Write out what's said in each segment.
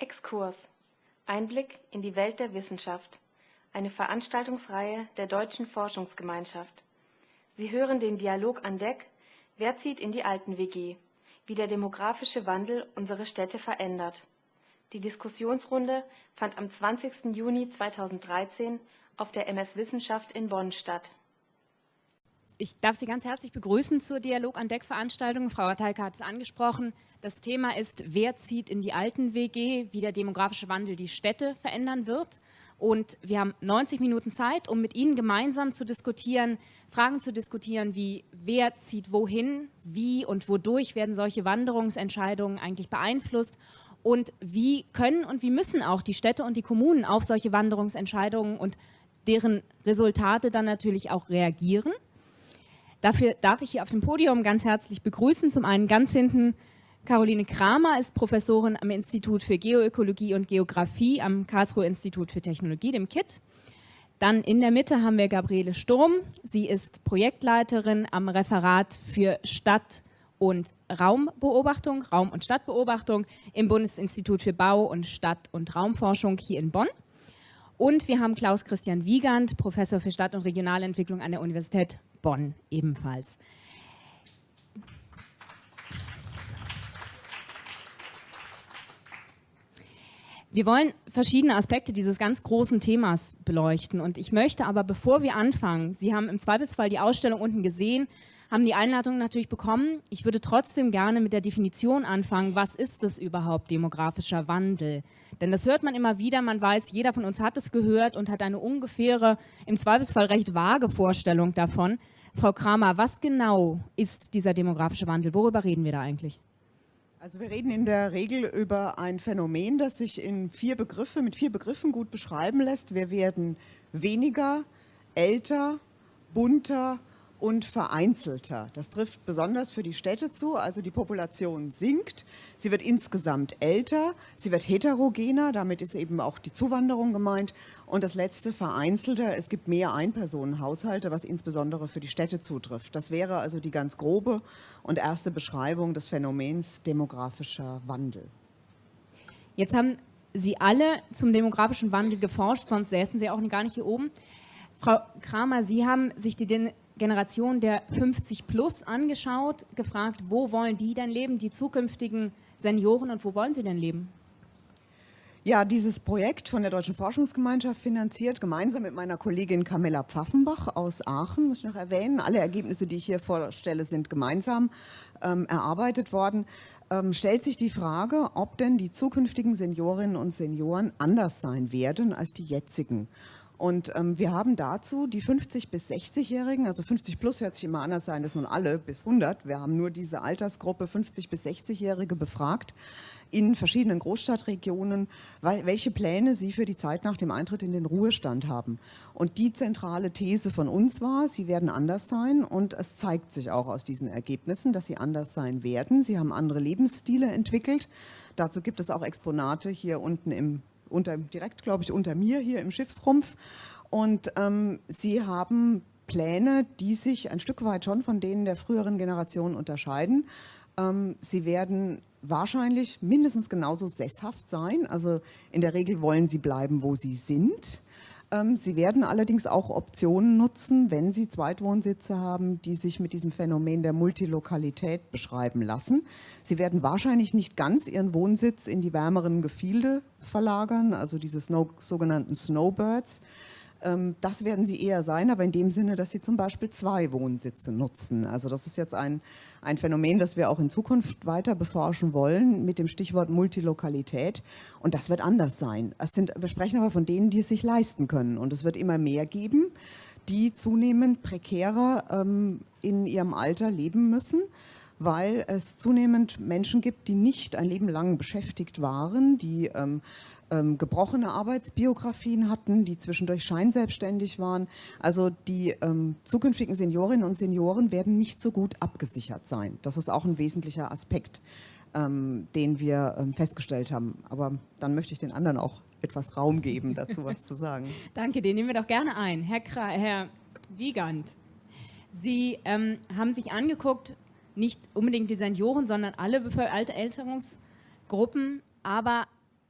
Exkurs. Einblick in die Welt der Wissenschaft. Eine Veranstaltungsreihe der Deutschen Forschungsgemeinschaft. Sie hören den Dialog an Deck Wer zieht in die Alten-WG? Wie der demografische Wandel unsere Städte verändert. Die Diskussionsrunde fand am 20. Juni 2013 auf der MS Wissenschaft in Bonn statt. Ich darf Sie ganz herzlich begrüßen zur Dialog an Deck Veranstaltung. Frau Ratalka hat es angesprochen. Das Thema ist, wer zieht in die alten WG, wie der demografische Wandel die Städte verändern wird. Und wir haben 90 Minuten Zeit, um mit Ihnen gemeinsam zu diskutieren, Fragen zu diskutieren, wie wer zieht wohin, wie und wodurch werden solche Wanderungsentscheidungen eigentlich beeinflusst und wie können und wie müssen auch die Städte und die Kommunen auf solche Wanderungsentscheidungen und deren Resultate dann natürlich auch reagieren. Dafür darf ich hier auf dem Podium ganz herzlich begrüßen. Zum einen ganz hinten Caroline Kramer ist Professorin am Institut für Geoökologie und Geografie am Karlsruher Institut für Technologie, dem KIT. Dann in der Mitte haben wir Gabriele Sturm. Sie ist Projektleiterin am Referat für Stadt- und Raumbeobachtung, Raum- und Stadtbeobachtung im Bundesinstitut für Bau- und Stadt- und Raumforschung hier in Bonn. Und wir haben Klaus Christian Wiegand, Professor für Stadt- und Regionalentwicklung an der Universität Bonn ebenfalls. Wir wollen verschiedene Aspekte dieses ganz großen Themas beleuchten und ich möchte aber, bevor wir anfangen, Sie haben im Zweifelsfall die Ausstellung unten gesehen, haben die Einladung natürlich bekommen. Ich würde trotzdem gerne mit der Definition anfangen, was ist das überhaupt demografischer Wandel? Denn das hört man immer wieder, man weiß, jeder von uns hat es gehört und hat eine ungefähre, im Zweifelsfall recht vage Vorstellung davon. Frau Kramer, was genau ist dieser demografische Wandel? Worüber reden wir da eigentlich? Also wir reden in der Regel über ein Phänomen, das sich in vier Begriffe, mit vier Begriffen gut beschreiben lässt. Wir werden weniger, älter, bunter und vereinzelter. Das trifft besonders für die Städte zu, also die Population sinkt, sie wird insgesamt älter, sie wird heterogener, damit ist eben auch die Zuwanderung gemeint und das letzte vereinzelter, es gibt mehr Einpersonenhaushalte, was insbesondere für die Städte zutrifft. Das wäre also die ganz grobe und erste Beschreibung des Phänomens demografischer Wandel. Jetzt haben Sie alle zum demografischen Wandel geforscht, sonst säßen Sie auch gar nicht hier oben. Frau Kramer, Sie haben sich die Generation der 50 plus angeschaut, gefragt, wo wollen die denn leben, die zukünftigen Senioren und wo wollen sie denn leben? Ja, dieses Projekt von der Deutschen Forschungsgemeinschaft finanziert, gemeinsam mit meiner Kollegin Camilla Pfaffenbach aus Aachen, muss ich noch erwähnen. Alle Ergebnisse, die ich hier vorstelle, sind gemeinsam ähm, erarbeitet worden. Ähm, stellt sich die Frage, ob denn die zukünftigen Seniorinnen und Senioren anders sein werden als die jetzigen. Und ähm, wir haben dazu die 50- bis 60-Jährigen, also 50 plus hört sich immer anders sein, das nun alle bis 100. Wir haben nur diese Altersgruppe 50 bis 60-Jährige befragt in verschiedenen Großstadtregionen, welche Pläne sie für die Zeit nach dem Eintritt in den Ruhestand haben. Und die zentrale These von uns war, sie werden anders sein und es zeigt sich auch aus diesen Ergebnissen, dass sie anders sein werden. Sie haben andere Lebensstile entwickelt. Dazu gibt es auch Exponate hier unten im unter, direkt, glaube ich, unter mir hier im Schiffsrumpf. Und ähm, sie haben Pläne, die sich ein Stück weit schon von denen der früheren Generation unterscheiden. Ähm, sie werden wahrscheinlich mindestens genauso sesshaft sein. Also in der Regel wollen sie bleiben, wo sie sind. Ähm, sie werden allerdings auch Optionen nutzen, wenn Sie Zweitwohnsitze haben, die sich mit diesem Phänomen der Multilokalität beschreiben lassen. Sie werden wahrscheinlich nicht ganz Ihren Wohnsitz in die wärmeren Gefilde verlagern, also diese sogenannten Snowbirds. Ähm, das werden sie eher sein, aber in dem Sinne, dass sie zum Beispiel zwei Wohnsitze nutzen. Also das ist jetzt ein, ein Phänomen, das wir auch in Zukunft weiter beforschen wollen mit dem Stichwort Multilokalität. Und das wird anders sein. Es sind, wir sprechen aber von denen, die es sich leisten können. Und es wird immer mehr geben, die zunehmend prekärer ähm, in ihrem Alter leben müssen weil es zunehmend Menschen gibt, die nicht ein Leben lang beschäftigt waren, die ähm, ähm, gebrochene Arbeitsbiografien hatten, die zwischendurch scheinselbstständig waren. Also die ähm, zukünftigen Seniorinnen und Senioren werden nicht so gut abgesichert sein. Das ist auch ein wesentlicher Aspekt, ähm, den wir ähm, festgestellt haben. Aber dann möchte ich den anderen auch etwas Raum geben, dazu was zu sagen. Danke, den nehmen wir doch gerne ein. Herr, Kra Herr Wiegand, Sie ähm, haben sich angeguckt, nicht unbedingt die Senioren, sondern alle Älterungsgruppen, aber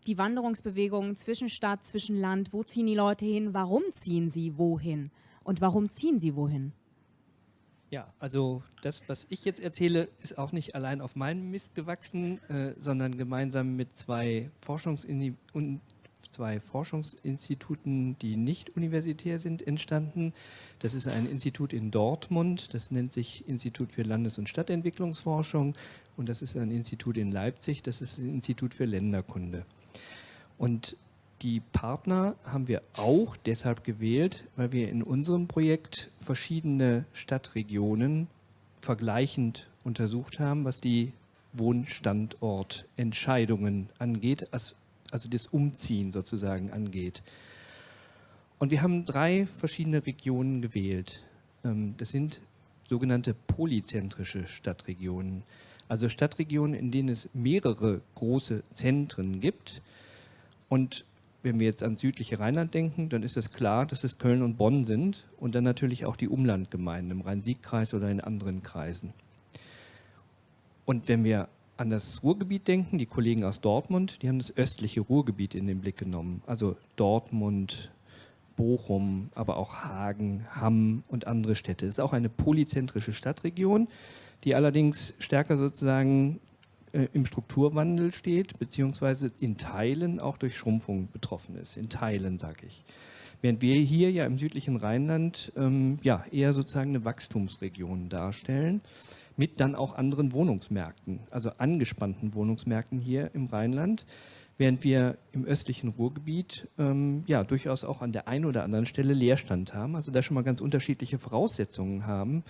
die Wanderungsbewegungen zwischen Stadt, zwischen Land? Wo ziehen die Leute hin? Warum ziehen sie wohin? Und warum ziehen sie wohin? Ja, also das, was ich jetzt erzähle, ist auch nicht allein auf meinem Mist gewachsen, äh, sondern gemeinsam mit zwei, Forschungsin zwei Forschungsinstituten, die nicht universitär sind, entstanden. Das ist ein Institut in Dortmund, das nennt sich Institut für Landes- und Stadtentwicklungsforschung und das ist ein Institut in Leipzig, das ist ein Institut für Länderkunde. Und die Partner haben wir auch deshalb gewählt, weil wir in unserem Projekt verschiedene Stadtregionen vergleichend untersucht haben, was die Wohnstandortentscheidungen angeht, also das Umziehen sozusagen angeht. Und wir haben drei verschiedene Regionen gewählt. Ähm, das sind sogenannte polyzentrische Stadtregionen, also Stadtregionen, in denen es mehrere große Zentren gibt. Und wenn wir jetzt ans südliche Rheinland denken, dann ist es klar, dass es Köln und Bonn sind und dann natürlich auch die Umlandgemeinden im Rhein-Sieg-Kreis oder in anderen Kreisen. Und wenn wir an das Ruhrgebiet denken, die Kollegen aus Dortmund, die haben das östliche Ruhrgebiet in den Blick genommen. Also Dortmund, Bochum, aber auch Hagen, Hamm und andere Städte. Es ist auch eine polyzentrische Stadtregion, die allerdings stärker sozusagen im Strukturwandel steht, beziehungsweise in Teilen auch durch Schrumpfung betroffen ist. In Teilen, sage ich. Während wir hier ja im südlichen Rheinland ähm, ja, eher sozusagen eine Wachstumsregion darstellen, mit dann auch anderen Wohnungsmärkten, also angespannten Wohnungsmärkten hier im Rheinland, während wir im östlichen Ruhrgebiet ähm, ja durchaus auch an der einen oder anderen Stelle Leerstand haben, also da schon mal ganz unterschiedliche Voraussetzungen haben,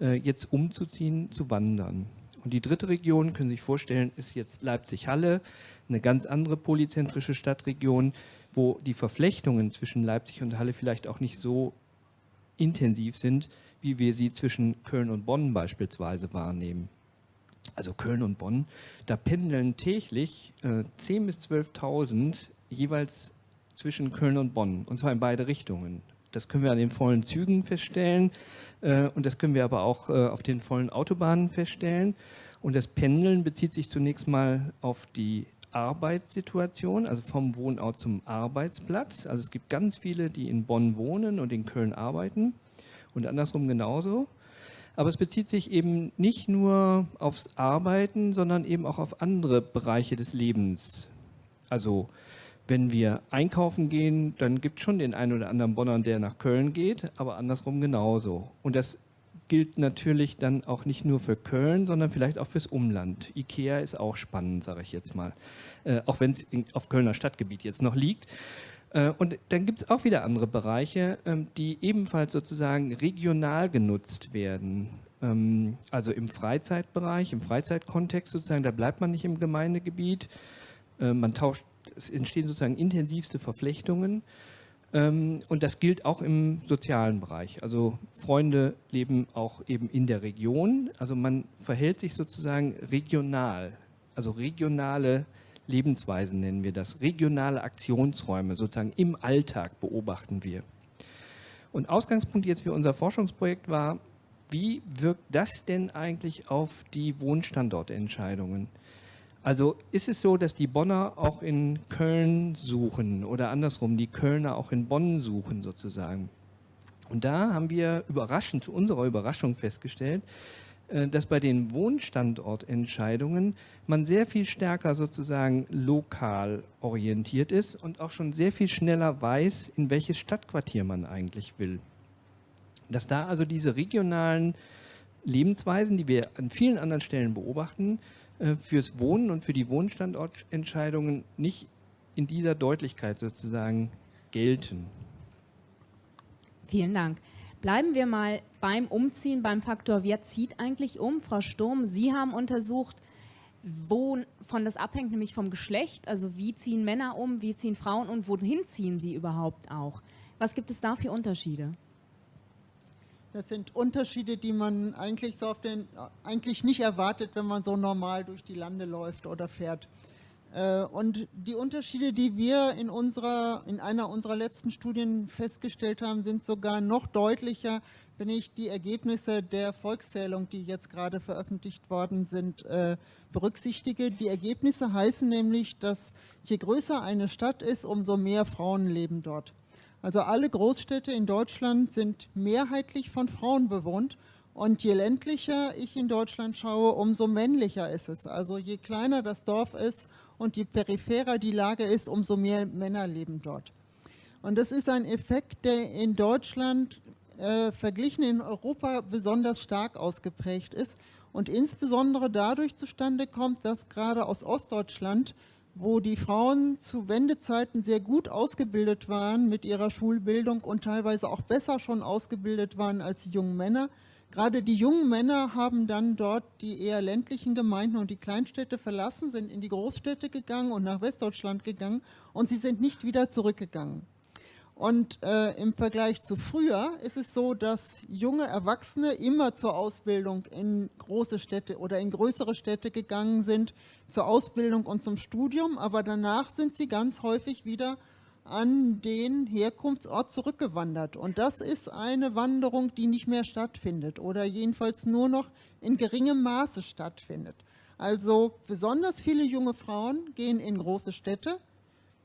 äh, jetzt umzuziehen, zu wandern. Und die dritte Region, können Sie sich vorstellen, ist jetzt Leipzig-Halle, eine ganz andere polyzentrische Stadtregion, wo die Verflechtungen zwischen Leipzig und Halle vielleicht auch nicht so intensiv sind, wie wir sie zwischen Köln und Bonn beispielsweise wahrnehmen. Also Köln und Bonn, da pendeln täglich äh, 10.000 bis 12.000 jeweils zwischen Köln und Bonn, und zwar in beide Richtungen. Das können wir an den vollen Zügen feststellen und das können wir aber auch äh, auf den vollen Autobahnen feststellen. Und das Pendeln bezieht sich zunächst mal auf die Arbeitssituation, also vom Wohnort zum Arbeitsplatz. Also es gibt ganz viele, die in Bonn wohnen und in Köln arbeiten und andersrum genauso. Aber es bezieht sich eben nicht nur aufs Arbeiten, sondern eben auch auf andere Bereiche des Lebens. Also wenn wir einkaufen gehen, dann gibt es schon den einen oder anderen Bonner, der nach Köln geht, aber andersrum genauso. Und das gilt natürlich dann auch nicht nur für Köln, sondern vielleicht auch fürs Umland. Ikea ist auch spannend, sage ich jetzt mal, äh, auch wenn es auf Kölner Stadtgebiet jetzt noch liegt. Äh, und dann gibt es auch wieder andere Bereiche, ähm, die ebenfalls sozusagen regional genutzt werden. Ähm, also im Freizeitbereich, im Freizeitkontext sozusagen, da bleibt man nicht im Gemeindegebiet. Äh, man tauscht es entstehen sozusagen intensivste Verflechtungen. Ähm, und das gilt auch im sozialen Bereich. Also Freunde leben auch eben in der Region. Also man verhält sich sozusagen regional. Also regionale Lebensweisen nennen wir das. Regionale Aktionsräume sozusagen im Alltag beobachten wir. Und Ausgangspunkt jetzt für unser Forschungsprojekt war, wie wirkt das denn eigentlich auf die Wohnstandortentscheidungen? Also ist es so, dass die Bonner auch in Köln suchen oder andersrum, die Kölner auch in Bonn suchen sozusagen. Und da haben wir überraschend, zu unserer Überraschung festgestellt, äh, dass bei den Wohnstandortentscheidungen man sehr viel stärker sozusagen lokal orientiert ist und auch schon sehr viel schneller weiß, in welches Stadtquartier man eigentlich will. Dass da also diese regionalen Lebensweisen, die wir an vielen anderen Stellen beobachten, fürs Wohnen und für die Wohnstandortentscheidungen nicht in dieser Deutlichkeit sozusagen gelten. Vielen Dank. Bleiben wir mal beim Umziehen, beim Faktor, wer zieht eigentlich um? Frau Sturm, Sie haben untersucht, wovon das abhängt, nämlich vom Geschlecht. Also wie ziehen Männer um, wie ziehen Frauen und wohin ziehen sie überhaupt auch? Was gibt es da für Unterschiede? Das sind Unterschiede, die man eigentlich, so auf den, eigentlich nicht erwartet, wenn man so normal durch die Lande läuft oder fährt. Äh, und die Unterschiede, die wir in, unserer, in einer unserer letzten Studien festgestellt haben, sind sogar noch deutlicher, wenn ich die Ergebnisse der Volkszählung, die jetzt gerade veröffentlicht worden sind, äh, berücksichtige. Die Ergebnisse heißen nämlich, dass je größer eine Stadt ist, umso mehr Frauen leben dort. Also alle Großstädte in Deutschland sind mehrheitlich von Frauen bewohnt und je ländlicher ich in Deutschland schaue, umso männlicher ist es. Also je kleiner das Dorf ist und je peripherer die Lage ist, umso mehr Männer leben dort. Und das ist ein Effekt, der in Deutschland äh, verglichen in Europa besonders stark ausgeprägt ist und insbesondere dadurch zustande kommt, dass gerade aus Ostdeutschland, wo die Frauen zu Wendezeiten sehr gut ausgebildet waren mit ihrer Schulbildung und teilweise auch besser schon ausgebildet waren als die jungen Männer, Gerade die jungen Männer haben dann dort die eher ländlichen Gemeinden und die Kleinstädte verlassen, sind in die Großstädte gegangen und nach Westdeutschland gegangen und sie sind nicht wieder zurückgegangen. Und äh, im Vergleich zu früher ist es so, dass junge Erwachsene immer zur Ausbildung in große Städte oder in größere Städte gegangen sind, zur Ausbildung und zum Studium, aber danach sind sie ganz häufig wieder an den Herkunftsort zurückgewandert. Und das ist eine Wanderung, die nicht mehr stattfindet oder jedenfalls nur noch in geringem Maße stattfindet. Also besonders viele junge Frauen gehen in große Städte.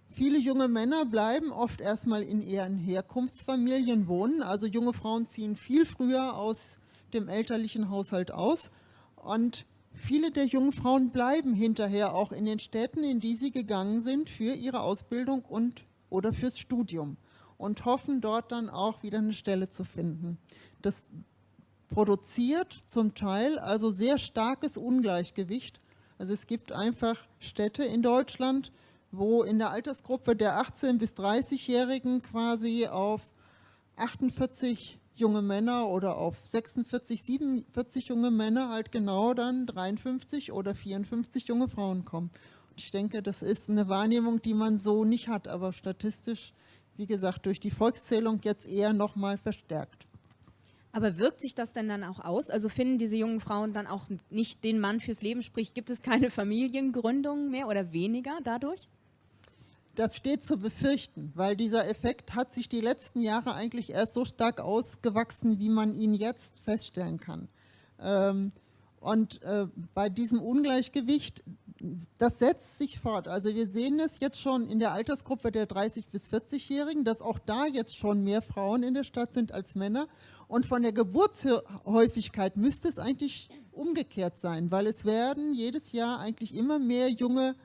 Viele junge Männer bleiben oft erstmal in ihren Herkunftsfamilien wohnen. Also junge Frauen ziehen viel früher aus dem elterlichen Haushalt aus. Und viele der jungen Frauen bleiben hinterher auch in den Städten, in die sie gegangen sind für ihre Ausbildung und oder fürs Studium und hoffen dort dann auch wieder eine Stelle zu finden. Das produziert zum Teil also sehr starkes Ungleichgewicht. Also es gibt einfach Städte in Deutschland, wo in der Altersgruppe der 18- bis 30-Jährigen quasi auf 48 junge Männer oder auf 46, 47 junge Männer halt genau dann 53 oder 54 junge Frauen kommen. Ich denke, das ist eine Wahrnehmung, die man so nicht hat, aber statistisch, wie gesagt, durch die Volkszählung jetzt eher nochmal verstärkt. Aber wirkt sich das denn dann auch aus? Also finden diese jungen Frauen dann auch nicht den Mann fürs Leben, sprich gibt es keine Familiengründung mehr oder weniger dadurch? Das steht zu befürchten, weil dieser Effekt hat sich die letzten Jahre eigentlich erst so stark ausgewachsen, wie man ihn jetzt feststellen kann. Ähm, und äh, bei diesem Ungleichgewicht das setzt sich fort. Also wir sehen es jetzt schon in der Altersgruppe der 30- bis 40-Jährigen, dass auch da jetzt schon mehr Frauen in der Stadt sind als Männer. Und von der Geburtshäufigkeit müsste es eigentlich umgekehrt sein, weil es werden jedes Jahr eigentlich immer mehr junge,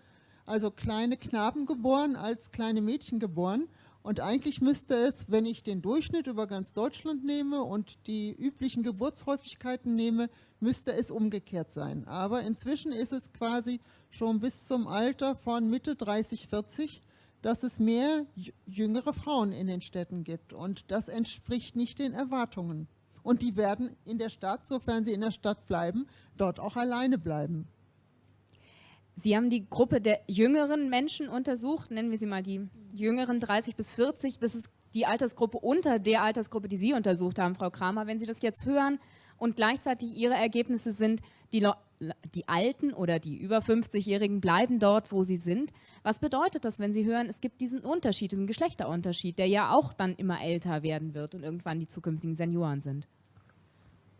also kleine Knaben geboren als kleine Mädchen geboren. Und eigentlich müsste es, wenn ich den Durchschnitt über ganz Deutschland nehme und die üblichen Geburtshäufigkeiten nehme, müsste es umgekehrt sein. Aber inzwischen ist es quasi schon bis zum Alter von Mitte 30, 40, dass es mehr jüngere Frauen in den Städten gibt. Und das entspricht nicht den Erwartungen. Und die werden in der Stadt, sofern sie in der Stadt bleiben, dort auch alleine bleiben. Sie haben die Gruppe der jüngeren Menschen untersucht, nennen wir sie mal die jüngeren 30 bis 40. Das ist die Altersgruppe unter der Altersgruppe, die Sie untersucht haben, Frau Kramer. Wenn Sie das jetzt hören und gleichzeitig Ihre Ergebnisse sind, die, die Alten oder die über 50-Jährigen bleiben dort, wo sie sind. Was bedeutet das, wenn Sie hören, es gibt diesen Unterschied, diesen Geschlechterunterschied, der ja auch dann immer älter werden wird und irgendwann die zukünftigen Senioren sind?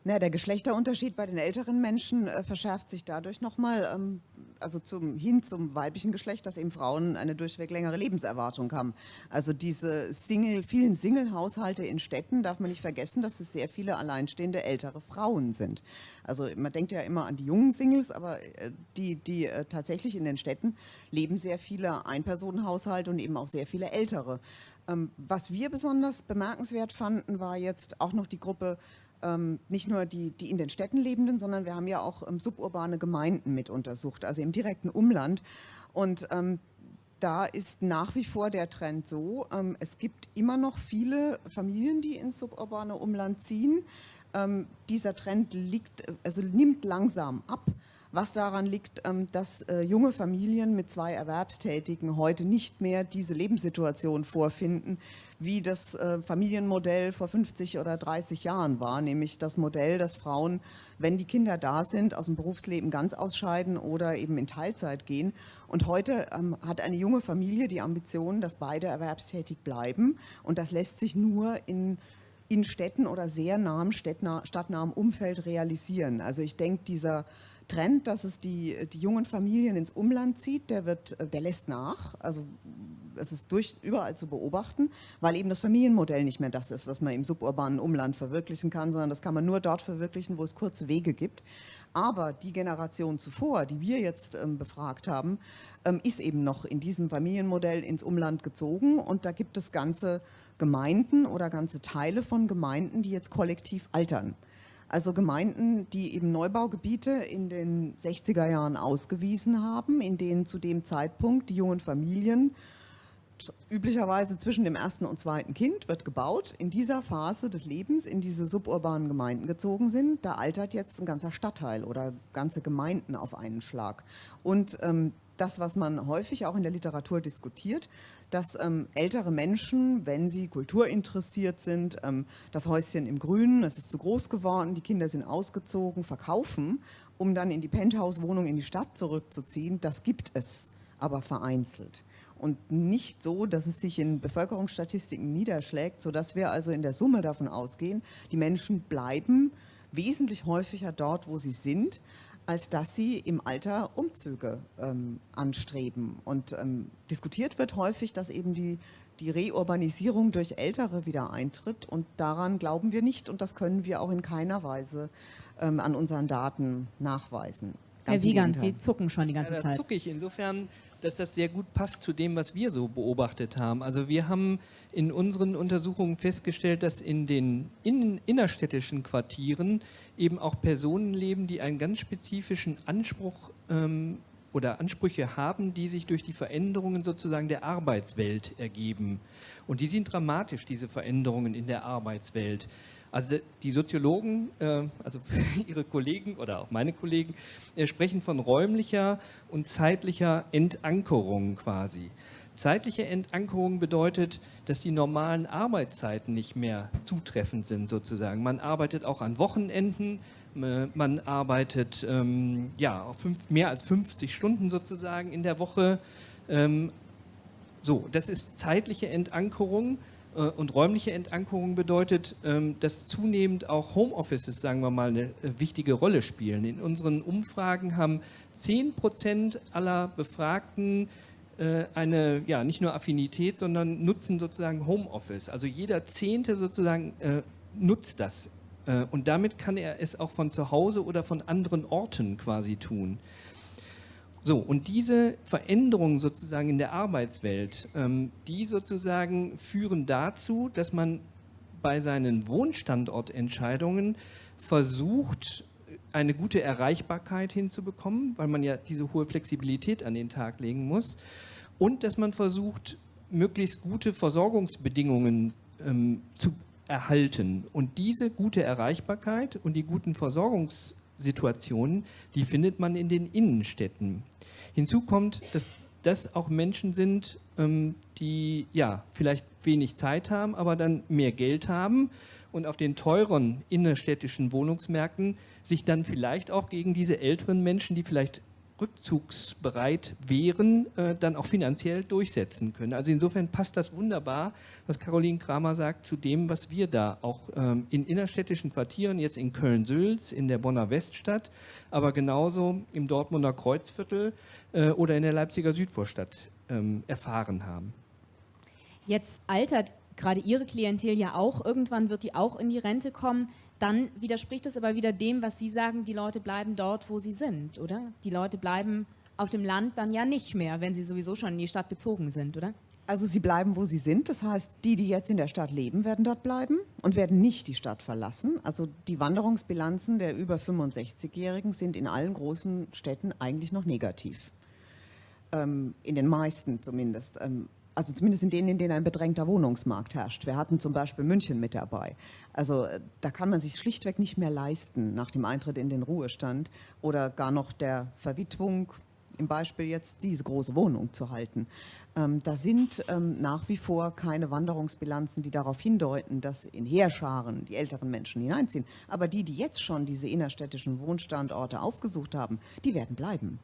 Na, der Geschlechterunterschied bei den älteren Menschen äh, verschärft sich dadurch nochmal, ähm, also zum, hin zum weiblichen Geschlecht, dass eben Frauen eine durchweg längere Lebenserwartung haben. Also diese Single, vielen Single-Haushalte in Städten darf man nicht vergessen, dass es sehr viele alleinstehende ältere Frauen sind. Also man denkt ja immer an die jungen Singles, aber äh, die, die äh, tatsächlich in den Städten leben sehr viele Einpersonenhaushalte und eben auch sehr viele ältere. Ähm, was wir besonders bemerkenswert fanden, war jetzt auch noch die Gruppe ähm, nicht nur die, die in den Städten lebenden, sondern wir haben ja auch ähm, suburbane Gemeinden mit untersucht, also im direkten Umland. Und ähm, da ist nach wie vor der Trend so, ähm, es gibt immer noch viele Familien, die ins suburbane Umland ziehen. Ähm, dieser Trend liegt, also nimmt langsam ab. was daran liegt, ähm, dass äh, junge Familien mit zwei Erwerbstätigen heute nicht mehr diese Lebenssituation vorfinden, wie das äh, Familienmodell vor 50 oder 30 Jahren war, nämlich das Modell, dass Frauen, wenn die Kinder da sind, aus dem Berufsleben ganz ausscheiden oder eben in Teilzeit gehen. Und heute ähm, hat eine junge Familie die Ambition, dass beide erwerbstätig bleiben. Und das lässt sich nur in in Städten oder sehr nahem stadtnahem Umfeld realisieren. Also ich denke, dieser Trend, dass es die, die jungen Familien ins Umland zieht, der, wird, der lässt nach. Also es ist durch, überall zu beobachten, weil eben das Familienmodell nicht mehr das ist, was man im suburbanen Umland verwirklichen kann, sondern das kann man nur dort verwirklichen, wo es kurze Wege gibt. Aber die Generation zuvor, die wir jetzt ähm, befragt haben, ähm, ist eben noch in diesem Familienmodell ins Umland gezogen und da gibt es ganze Gemeinden oder ganze Teile von Gemeinden, die jetzt kollektiv altern. Also Gemeinden, die eben Neubaugebiete in den 60er Jahren ausgewiesen haben, in denen zu dem Zeitpunkt die jungen Familien üblicherweise zwischen dem ersten und zweiten Kind wird gebaut, in dieser Phase des Lebens in diese suburbanen Gemeinden gezogen sind. Da altert jetzt ein ganzer Stadtteil oder ganze Gemeinden auf einen Schlag. Und ähm, das, was man häufig auch in der Literatur diskutiert, dass ähm, ältere Menschen, wenn sie kulturinteressiert sind, ähm, das Häuschen im Grünen, es ist zu groß geworden, die Kinder sind ausgezogen, verkaufen, um dann in die Penthouse-Wohnung in die Stadt zurückzuziehen, das gibt es, aber vereinzelt. Und nicht so, dass es sich in Bevölkerungsstatistiken niederschlägt, sodass wir also in der Summe davon ausgehen, die Menschen bleiben wesentlich häufiger dort, wo sie sind, als dass sie im Alter Umzüge ähm, anstreben. Und ähm, diskutiert wird häufig, dass eben die, die Reurbanisierung durch Ältere wieder eintritt und daran glauben wir nicht und das können wir auch in keiner Weise ähm, an unseren Daten nachweisen. Ganz Herr Wiegand, Sie zucken schon die ganze ja, da Zeit. zucke ich. Insofern dass das sehr gut passt zu dem, was wir so beobachtet haben. Also wir haben in unseren Untersuchungen festgestellt, dass in den in, innerstädtischen Quartieren eben auch Personen leben, die einen ganz spezifischen Anspruch ähm, oder Ansprüche haben, die sich durch die Veränderungen sozusagen der Arbeitswelt ergeben. Und die sind dramatisch, diese Veränderungen in der Arbeitswelt. Also die Soziologen, äh, also ihre Kollegen oder auch meine Kollegen, äh, sprechen von räumlicher und zeitlicher Entankerung quasi. Zeitliche Entankerung bedeutet, dass die normalen Arbeitszeiten nicht mehr zutreffend sind sozusagen. Man arbeitet auch an Wochenenden, man arbeitet ähm, ja, mehr als 50 Stunden sozusagen in der Woche. Ähm, so, das ist zeitliche Entankerung und räumliche Entankerung bedeutet, ähm, dass zunehmend auch Homeoffices, sagen wir mal, eine äh, wichtige Rolle spielen. In unseren Umfragen haben 10 Prozent aller Befragten äh, eine, ja, nicht nur Affinität, sondern nutzen sozusagen Homeoffice. Also jeder Zehnte sozusagen nutzt das. Und damit kann er es auch von zu Hause oder von anderen Orten quasi tun. So, und diese Veränderungen sozusagen in der Arbeitswelt, ähm, die sozusagen führen dazu, dass man bei seinen Wohnstandortentscheidungen versucht, eine gute Erreichbarkeit hinzubekommen, weil man ja diese hohe Flexibilität an den Tag legen muss und dass man versucht, möglichst gute Versorgungsbedingungen ähm, zu erhalten. Und diese gute Erreichbarkeit und die guten Versorgungssituationen, die findet man in den Innenstädten. Hinzu kommt, dass das auch Menschen sind, ähm, die ja vielleicht wenig Zeit haben, aber dann mehr Geld haben und auf den teuren innerstädtischen Wohnungsmärkten sich dann vielleicht auch gegen diese älteren Menschen, die vielleicht rückzugsbereit wären, äh, dann auch finanziell durchsetzen können. Also insofern passt das wunderbar, was Caroline Kramer sagt, zu dem, was wir da auch ähm, in innerstädtischen Quartieren, jetzt in Köln-Sülz, in der Bonner Weststadt, aber genauso im Dortmunder Kreuzviertel äh, oder in der Leipziger Südvorstadt ähm, erfahren haben. Jetzt altert gerade Ihre Klientel ja auch, irgendwann wird die auch in die Rente kommen dann widerspricht es aber wieder dem, was Sie sagen, die Leute bleiben dort, wo sie sind, oder? Die Leute bleiben auf dem Land dann ja nicht mehr, wenn sie sowieso schon in die Stadt gezogen sind, oder? Also sie bleiben, wo sie sind. Das heißt, die, die jetzt in der Stadt leben, werden dort bleiben und werden nicht die Stadt verlassen. Also die Wanderungsbilanzen der über 65-Jährigen sind in allen großen Städten eigentlich noch negativ. Ähm, in den meisten zumindest. Ähm, also zumindest in denen, in denen ein bedrängter Wohnungsmarkt herrscht. Wir hatten zum Beispiel München mit dabei. Also äh, da kann man sich schlichtweg nicht mehr leisten nach dem Eintritt in den Ruhestand oder gar noch der Verwitwung, im Beispiel jetzt diese große Wohnung zu halten. Ähm, da sind ähm, nach wie vor keine Wanderungsbilanzen, die darauf hindeuten, dass in Heerscharen die älteren Menschen hineinziehen. Aber die, die jetzt schon diese innerstädtischen Wohnstandorte aufgesucht haben, die werden bleiben.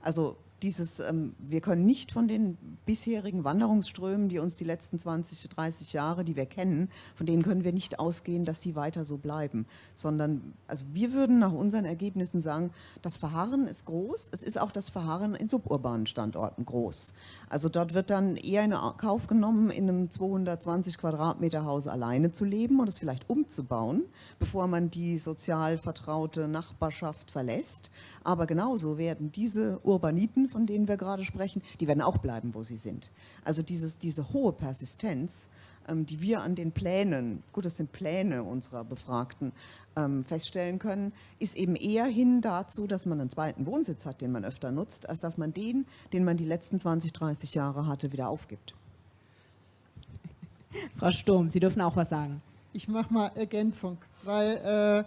Also dieses, ähm, wir können nicht von den bisherigen Wanderungsströmen, die uns die letzten 20, 30 Jahre, die wir kennen, von denen können wir nicht ausgehen, dass die weiter so bleiben, sondern also wir würden nach unseren Ergebnissen sagen, das Verharren ist groß, es ist auch das Verharren in suburbanen Standorten groß. Also dort wird dann eher in Kauf genommen, in einem 220 Quadratmeter Haus alleine zu leben und es vielleicht umzubauen, bevor man die sozial vertraute Nachbarschaft verlässt aber genauso werden diese Urbaniten, von denen wir gerade sprechen, die werden auch bleiben, wo sie sind. Also dieses, diese hohe Persistenz, ähm, die wir an den Plänen, gut, das sind Pläne unserer Befragten, ähm, feststellen können, ist eben eher hin dazu, dass man einen zweiten Wohnsitz hat, den man öfter nutzt, als dass man den, den man die letzten 20, 30 Jahre hatte, wieder aufgibt. Frau Sturm, Sie dürfen auch was sagen. Ich mache mal Ergänzung, weil äh,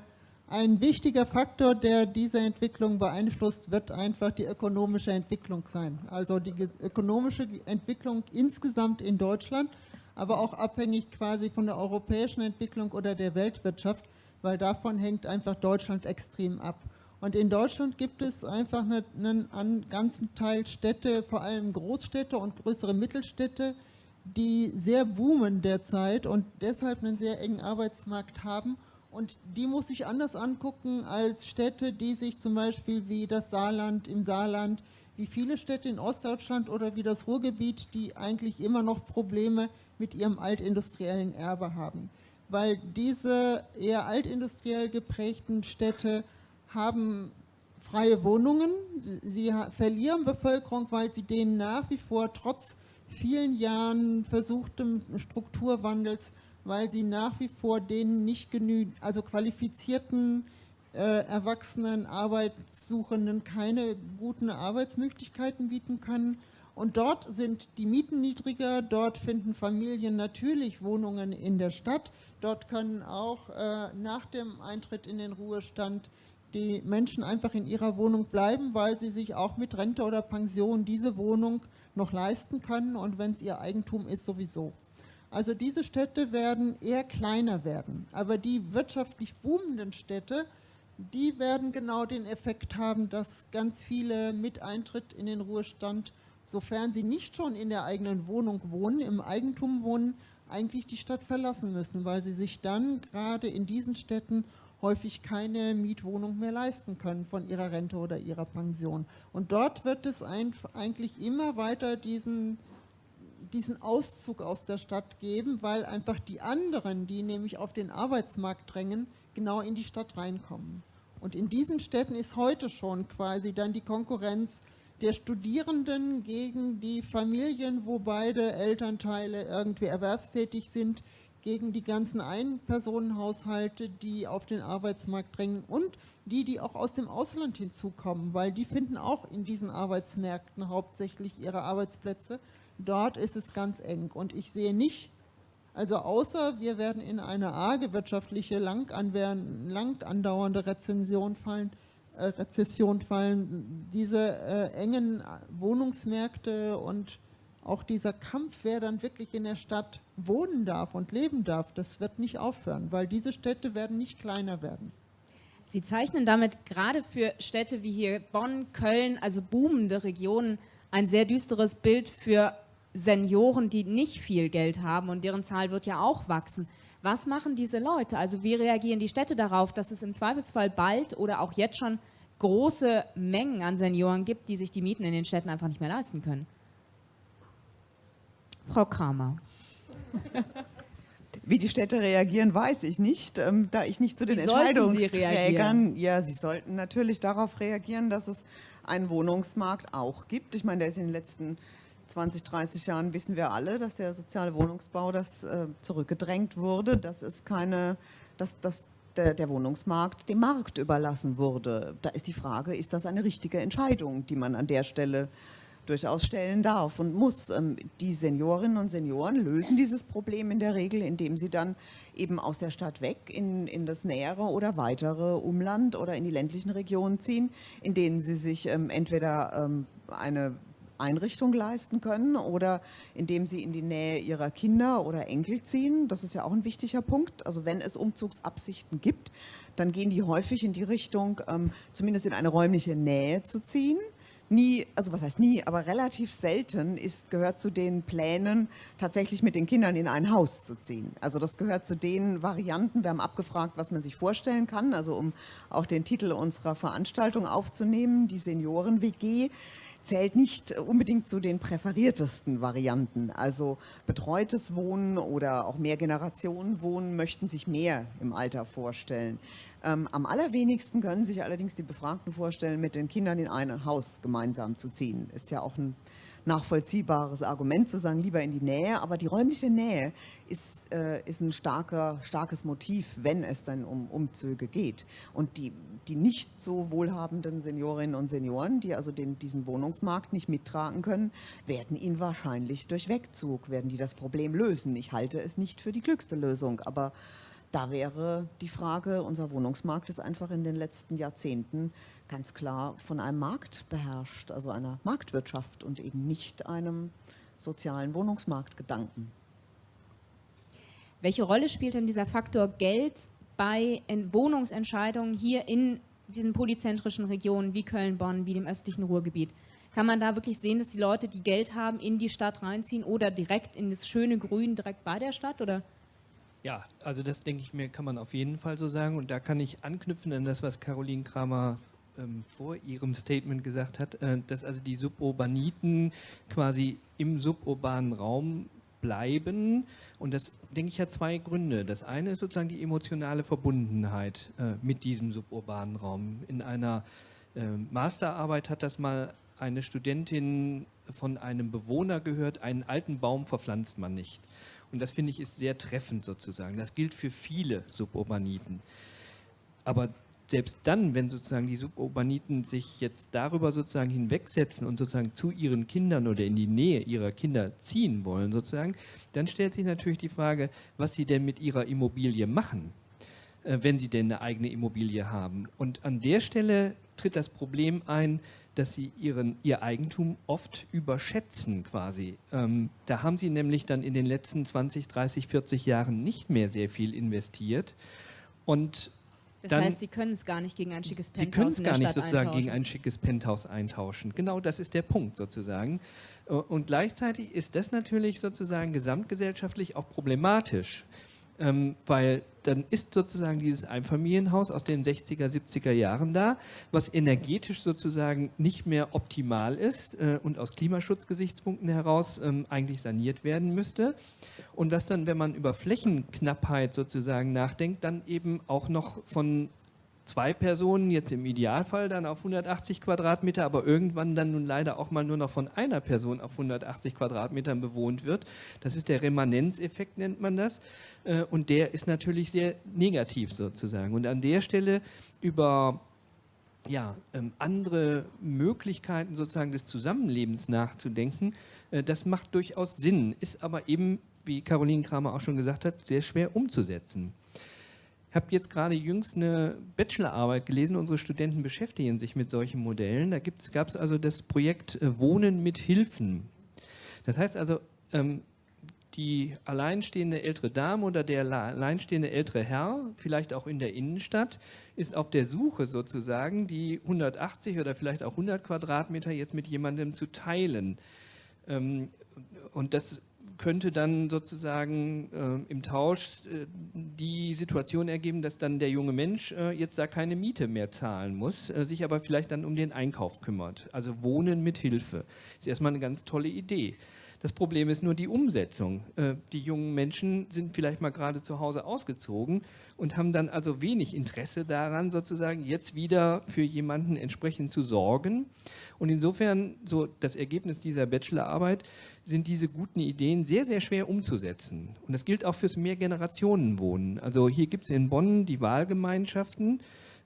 ein wichtiger Faktor, der diese Entwicklung beeinflusst, wird einfach die ökonomische Entwicklung sein. Also die ökonomische Entwicklung insgesamt in Deutschland, aber auch abhängig quasi von der europäischen Entwicklung oder der Weltwirtschaft, weil davon hängt einfach Deutschland extrem ab. Und in Deutschland gibt es einfach einen, einen ganzen Teil Städte, vor allem Großstädte und größere Mittelstädte, die sehr boomen derzeit und deshalb einen sehr engen Arbeitsmarkt haben und die muss ich anders angucken als Städte, die sich zum Beispiel wie das Saarland im Saarland, wie viele Städte in Ostdeutschland oder wie das Ruhrgebiet, die eigentlich immer noch Probleme mit ihrem altindustriellen Erbe haben. Weil diese eher altindustriell geprägten Städte haben freie Wohnungen, sie verlieren Bevölkerung, weil sie denen nach wie vor trotz vielen Jahren versuchtem Strukturwandels weil sie nach wie vor den nicht genügend, also qualifizierten äh, erwachsenen Arbeitssuchenden keine guten Arbeitsmöglichkeiten bieten können. Und dort sind die Mieten niedriger, dort finden Familien natürlich Wohnungen in der Stadt. Dort können auch äh, nach dem Eintritt in den Ruhestand die Menschen einfach in ihrer Wohnung bleiben, weil sie sich auch mit Rente oder Pension diese Wohnung noch leisten können und wenn es ihr Eigentum ist, sowieso. Also diese Städte werden eher kleiner werden. Aber die wirtschaftlich boomenden Städte, die werden genau den Effekt haben, dass ganz viele mit Eintritt in den Ruhestand, sofern sie nicht schon in der eigenen Wohnung wohnen, im Eigentum wohnen, eigentlich die Stadt verlassen müssen, weil sie sich dann gerade in diesen Städten häufig keine Mietwohnung mehr leisten können von ihrer Rente oder ihrer Pension. Und dort wird es eigentlich immer weiter diesen diesen Auszug aus der Stadt geben, weil einfach die anderen, die nämlich auf den Arbeitsmarkt drängen, genau in die Stadt reinkommen. Und in diesen Städten ist heute schon quasi dann die Konkurrenz der Studierenden gegen die Familien, wo beide Elternteile irgendwie erwerbstätig sind, gegen die ganzen Einpersonenhaushalte, die auf den Arbeitsmarkt drängen und die, die auch aus dem Ausland hinzukommen, weil die finden auch in diesen Arbeitsmärkten hauptsächlich ihre Arbeitsplätze. Dort ist es ganz eng und ich sehe nicht, also außer wir werden in eine arge wirtschaftliche, lang, andauernde Rezension fallen, Rezession fallen, diese äh, engen Wohnungsmärkte und auch dieser Kampf, wer dann wirklich in der Stadt wohnen darf und leben darf, das wird nicht aufhören, weil diese Städte werden nicht kleiner werden. Sie zeichnen damit gerade für Städte wie hier Bonn, Köln, also boomende Regionen, ein sehr düsteres Bild für Senioren, die nicht viel Geld haben und deren Zahl wird ja auch wachsen. Was machen diese Leute? Also wie reagieren die Städte darauf, dass es im Zweifelsfall bald oder auch jetzt schon große Mengen an Senioren gibt, die sich die Mieten in den Städten einfach nicht mehr leisten können? Frau Kramer. Wie die Städte reagieren, weiß ich nicht, ähm, da ich nicht zu den Wie Entscheidungsträgern. Sie ja, sie sollten natürlich darauf reagieren, dass es einen Wohnungsmarkt auch gibt. Ich meine, der ist in den letzten 20, 30 Jahren wissen wir alle, dass der soziale Wohnungsbau das äh, zurückgedrängt wurde, dass es keine, dass, dass der, der, Wohnungsmarkt dem Markt überlassen wurde. Da ist die Frage, ist das eine richtige Entscheidung, die man an der Stelle durchaus stellen darf und muss. Ähm, die Seniorinnen und Senioren lösen dieses Problem in der Regel, indem sie dann eben aus der Stadt weg in, in das nähere oder weitere Umland oder in die ländlichen Regionen ziehen, in denen sie sich ähm, entweder ähm, eine Einrichtung leisten können oder indem sie in die Nähe ihrer Kinder oder Enkel ziehen. Das ist ja auch ein wichtiger Punkt. Also wenn es Umzugsabsichten gibt, dann gehen die häufig in die Richtung, ähm, zumindest in eine räumliche Nähe zu ziehen nie, also was heißt nie, aber relativ selten ist, gehört zu den Plänen, tatsächlich mit den Kindern in ein Haus zu ziehen. Also das gehört zu den Varianten, wir haben abgefragt, was man sich vorstellen kann, also um auch den Titel unserer Veranstaltung aufzunehmen, die Senioren-WG zählt nicht unbedingt zu den präferiertesten Varianten. Also betreutes Wohnen oder auch Mehrgenerationen-Wohnen möchten sich mehr im Alter vorstellen. Ähm, am allerwenigsten können sich allerdings die Befragten vorstellen, mit den Kindern in ein Haus gemeinsam zu ziehen. Ist ja auch ein nachvollziehbares Argument zu sagen, lieber in die Nähe. Aber die räumliche Nähe ist, äh, ist ein starker, starkes Motiv, wenn es dann um Umzüge geht. Und die, die nicht so wohlhabenden Seniorinnen und Senioren, die also den, diesen Wohnungsmarkt nicht mittragen können, werden ihn wahrscheinlich durch Wegzug, werden die das Problem lösen. Ich halte es nicht für die klügste Lösung, aber da wäre die Frage, unser Wohnungsmarkt ist einfach in den letzten Jahrzehnten ganz klar von einem Markt beherrscht, also einer Marktwirtschaft und eben nicht einem sozialen Wohnungsmarktgedanken. Welche Rolle spielt denn dieser Faktor Geld bei Wohnungsentscheidungen hier in diesen polyzentrischen Regionen wie Köln, Bonn, wie dem östlichen Ruhrgebiet? Kann man da wirklich sehen, dass die Leute, die Geld haben, in die Stadt reinziehen oder direkt in das schöne Grün direkt bei der Stadt? Oder? Ja, also das denke ich mir, kann man auf jeden Fall so sagen. Und da kann ich anknüpfen an das, was Caroline Kramer ähm, vor ihrem Statement gesagt hat, äh, dass also die Suburbaniten quasi im suburbanen Raum bleiben. Und das, denke ich, hat zwei Gründe. Das eine ist sozusagen die emotionale Verbundenheit äh, mit diesem suburbanen Raum. In einer äh, Masterarbeit hat das mal eine Studentin von einem Bewohner gehört, einen alten Baum verpflanzt man nicht. Und das finde ich ist sehr treffend sozusagen. Das gilt für viele Suburbaniten. Aber selbst dann, wenn sozusagen die Suburbaniten sich jetzt darüber sozusagen hinwegsetzen und sozusagen zu ihren Kindern oder in die Nähe ihrer Kinder ziehen wollen sozusagen, dann stellt sich natürlich die Frage, was sie denn mit ihrer Immobilie machen, äh, wenn sie denn eine eigene Immobilie haben. Und an der Stelle tritt das Problem ein, dass sie ihren, ihr Eigentum oft überschätzen quasi. Ähm, da haben sie nämlich dann in den letzten 20, 30, 40 Jahren nicht mehr sehr viel investiert. Und das dann, heißt, Sie können es gar nicht gegen ein schickes Penthouse Sie können es gar nicht sozusagen gegen ein schickes Penthouse eintauschen. Genau das ist der Punkt sozusagen. Und gleichzeitig ist das natürlich sozusagen gesamtgesellschaftlich auch problematisch ähm, weil dann ist sozusagen dieses Einfamilienhaus aus den 60er, 70er Jahren da, was energetisch sozusagen nicht mehr optimal ist äh, und aus Klimaschutzgesichtspunkten heraus ähm, eigentlich saniert werden müsste. Und was dann, wenn man über Flächenknappheit sozusagen nachdenkt, dann eben auch noch von zwei Personen, jetzt im Idealfall dann auf 180 Quadratmeter, aber irgendwann dann nun leider auch mal nur noch von einer Person auf 180 Quadratmetern bewohnt wird. Das ist der Remanenzeffekt, nennt man das. Äh, und der ist natürlich sehr negativ sozusagen. Und an der Stelle über ja, ähm, andere Möglichkeiten sozusagen des Zusammenlebens nachzudenken, äh, das macht durchaus Sinn, ist aber eben, wie Caroline Kramer auch schon gesagt hat, sehr schwer umzusetzen. Habe jetzt gerade jüngst eine Bachelorarbeit gelesen, unsere Studenten beschäftigen sich mit solchen Modellen. Da gab es also das Projekt äh, Wohnen mit Hilfen. Das heißt also, ähm, die alleinstehende ältere Dame oder der alleinstehende ältere Herr, vielleicht auch in der Innenstadt, ist auf der Suche sozusagen, die 180 oder vielleicht auch 100 Quadratmeter jetzt mit jemandem zu teilen. Ähm, und das könnte dann sozusagen äh, im Tausch äh, die Situation ergeben, dass dann der junge Mensch äh, jetzt da keine Miete mehr zahlen muss, äh, sich aber vielleicht dann um den Einkauf kümmert. Also Wohnen mit Hilfe. Ist erstmal eine ganz tolle Idee. Das Problem ist nur die Umsetzung. Äh, die jungen Menschen sind vielleicht mal gerade zu Hause ausgezogen und haben dann also wenig Interesse daran, sozusagen jetzt wieder für jemanden entsprechend zu sorgen. Und insofern, so das Ergebnis dieser Bachelorarbeit, sind diese guten Ideen sehr, sehr schwer umzusetzen. Und das gilt auch fürs Mehrgenerationenwohnen. Also hier gibt es in Bonn die Wahlgemeinschaften,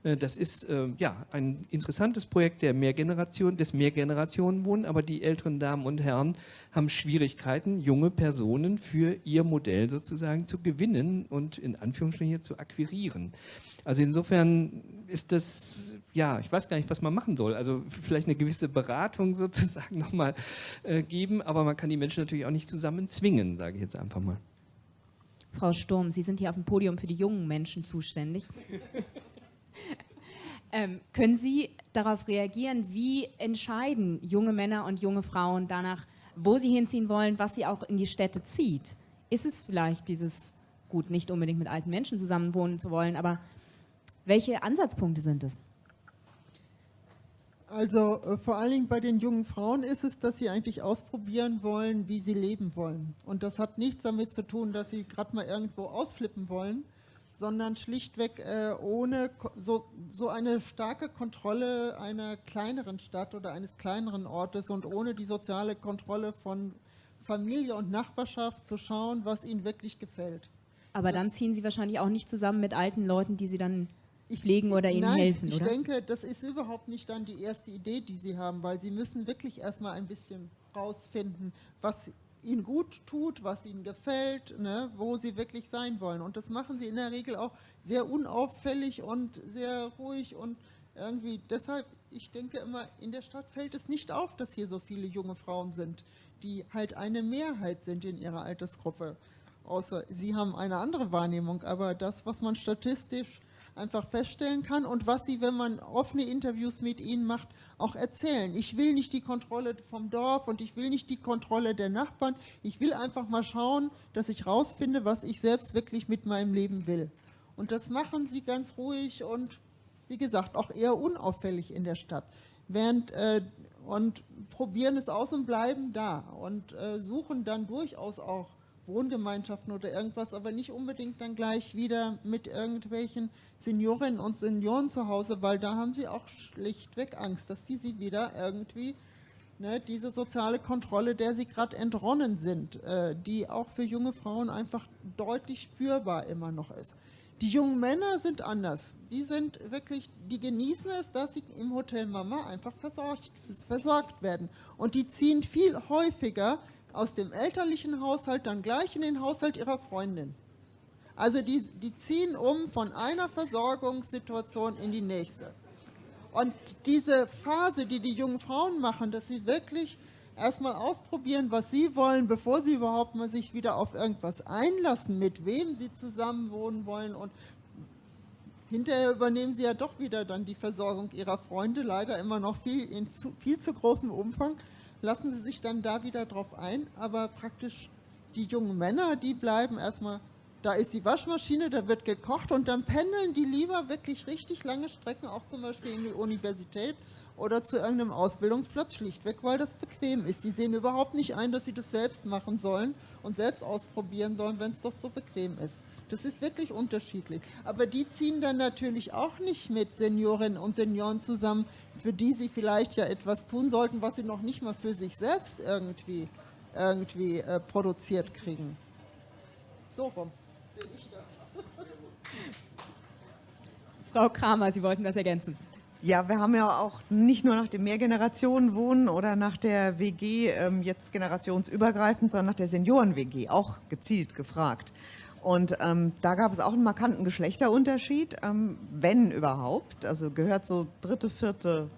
Äh, das ist äh, ja ein interessantes Projekt der Mehrgeneration, des Mehrgenerationenwohnen, aber die älteren Damen und Herren haben Schwierigkeiten, junge Personen für ihr Modell sozusagen zu gewinnen und in Anführungsstrichen hier zu akquirieren. Also insofern ist das, ja, ich weiß gar nicht, was man machen soll. Also vielleicht eine gewisse Beratung sozusagen nochmal äh, geben, aber man kann die Menschen natürlich auch nicht zusammen zwingen, sage ich jetzt einfach mal. Frau Sturm, Sie sind hier auf dem Podium für die jungen Menschen zuständig. ähm, können Sie darauf reagieren, wie entscheiden junge Männer und junge Frauen danach, wo sie hinziehen wollen, was sie auch in die Städte zieht? Ist es vielleicht dieses, gut, nicht unbedingt mit alten Menschen zusammenwohnen zu wollen, aber welche Ansatzpunkte sind es? Also äh, vor allen Dingen bei den jungen Frauen ist es, dass sie eigentlich ausprobieren wollen, wie sie leben wollen. Und das hat nichts damit zu tun, dass sie gerade mal irgendwo ausflippen wollen, sondern schlichtweg äh, ohne so, so eine starke Kontrolle einer kleineren Stadt oder eines kleineren Ortes und ohne die soziale Kontrolle von Familie und Nachbarschaft zu schauen, was ihnen wirklich gefällt. Aber das dann ziehen Sie wahrscheinlich auch nicht zusammen mit alten Leuten, die Sie dann pflegen oder ihnen Nein, helfen, ich oder? Ich denke, das ist überhaupt nicht dann die erste Idee, die Sie haben, weil Sie müssen wirklich erstmal ein bisschen rausfinden, was Ihnen gut tut, was Ihnen gefällt, ne, wo Sie wirklich sein wollen. Und das machen Sie in der Regel auch sehr unauffällig und sehr ruhig und irgendwie deshalb, ich denke immer, in der Stadt fällt es nicht auf, dass hier so viele junge Frauen sind, die halt eine Mehrheit sind in ihrer Altersgruppe. Außer Sie haben eine andere Wahrnehmung, aber das, was man statistisch einfach feststellen kann und was sie, wenn man offene Interviews mit ihnen macht, auch erzählen. Ich will nicht die Kontrolle vom Dorf und ich will nicht die Kontrolle der Nachbarn. Ich will einfach mal schauen, dass ich rausfinde, was ich selbst wirklich mit meinem Leben will. Und das machen sie ganz ruhig und, wie gesagt, auch eher unauffällig in der Stadt. Während, äh, und probieren es aus und bleiben da und äh, suchen dann durchaus auch Wohngemeinschaften oder irgendwas, aber nicht unbedingt dann gleich wieder mit irgendwelchen Seniorinnen und Senioren zu Hause, weil da haben sie auch schlichtweg Angst, dass sie sie wieder irgendwie, ne, diese soziale Kontrolle, der sie gerade entronnen sind, äh, die auch für junge Frauen einfach deutlich spürbar immer noch ist. Die jungen Männer sind anders. Die sind wirklich, die genießen es, dass sie im Hotel Mama einfach versorgt, versorgt werden. Und die ziehen viel häufiger aus dem elterlichen Haushalt dann gleich in den Haushalt ihrer Freundin. Also die, die ziehen um von einer Versorgungssituation in die nächste. Und diese Phase, die die jungen Frauen machen, dass sie wirklich erstmal ausprobieren, was sie wollen, bevor sie überhaupt mal sich wieder auf irgendwas einlassen, mit wem sie zusammen wohnen wollen. Und hinterher übernehmen sie ja doch wieder dann die Versorgung ihrer Freunde, leider immer noch viel in zu, viel zu großem Umfang. Lassen sie sich dann da wieder drauf ein, aber praktisch die jungen Männer, die bleiben erstmal, da ist die Waschmaschine, da wird gekocht und dann pendeln die lieber wirklich richtig lange Strecken, auch zum Beispiel in die Universität oder zu irgendeinem Ausbildungsplatz, schlichtweg, weil das bequem ist. Die sehen überhaupt nicht ein, dass sie das selbst machen sollen und selbst ausprobieren sollen, wenn es doch so bequem ist. Das ist wirklich unterschiedlich. Aber die ziehen dann natürlich auch nicht mit Seniorinnen und Senioren zusammen, für die sie vielleicht ja etwas tun sollten, was sie noch nicht mal für sich selbst irgendwie, irgendwie äh, produziert kriegen. So rum. Frau Kramer, Sie wollten das ergänzen. Ja, wir haben ja auch nicht nur nach dem Mehrgenerationenwohnen oder nach der WG ähm, jetzt generationsübergreifend, sondern nach der Senioren-WG auch gezielt gefragt. Und ähm, da gab es auch einen markanten Geschlechterunterschied, ähm, wenn überhaupt. Also gehört so dritte, vierte,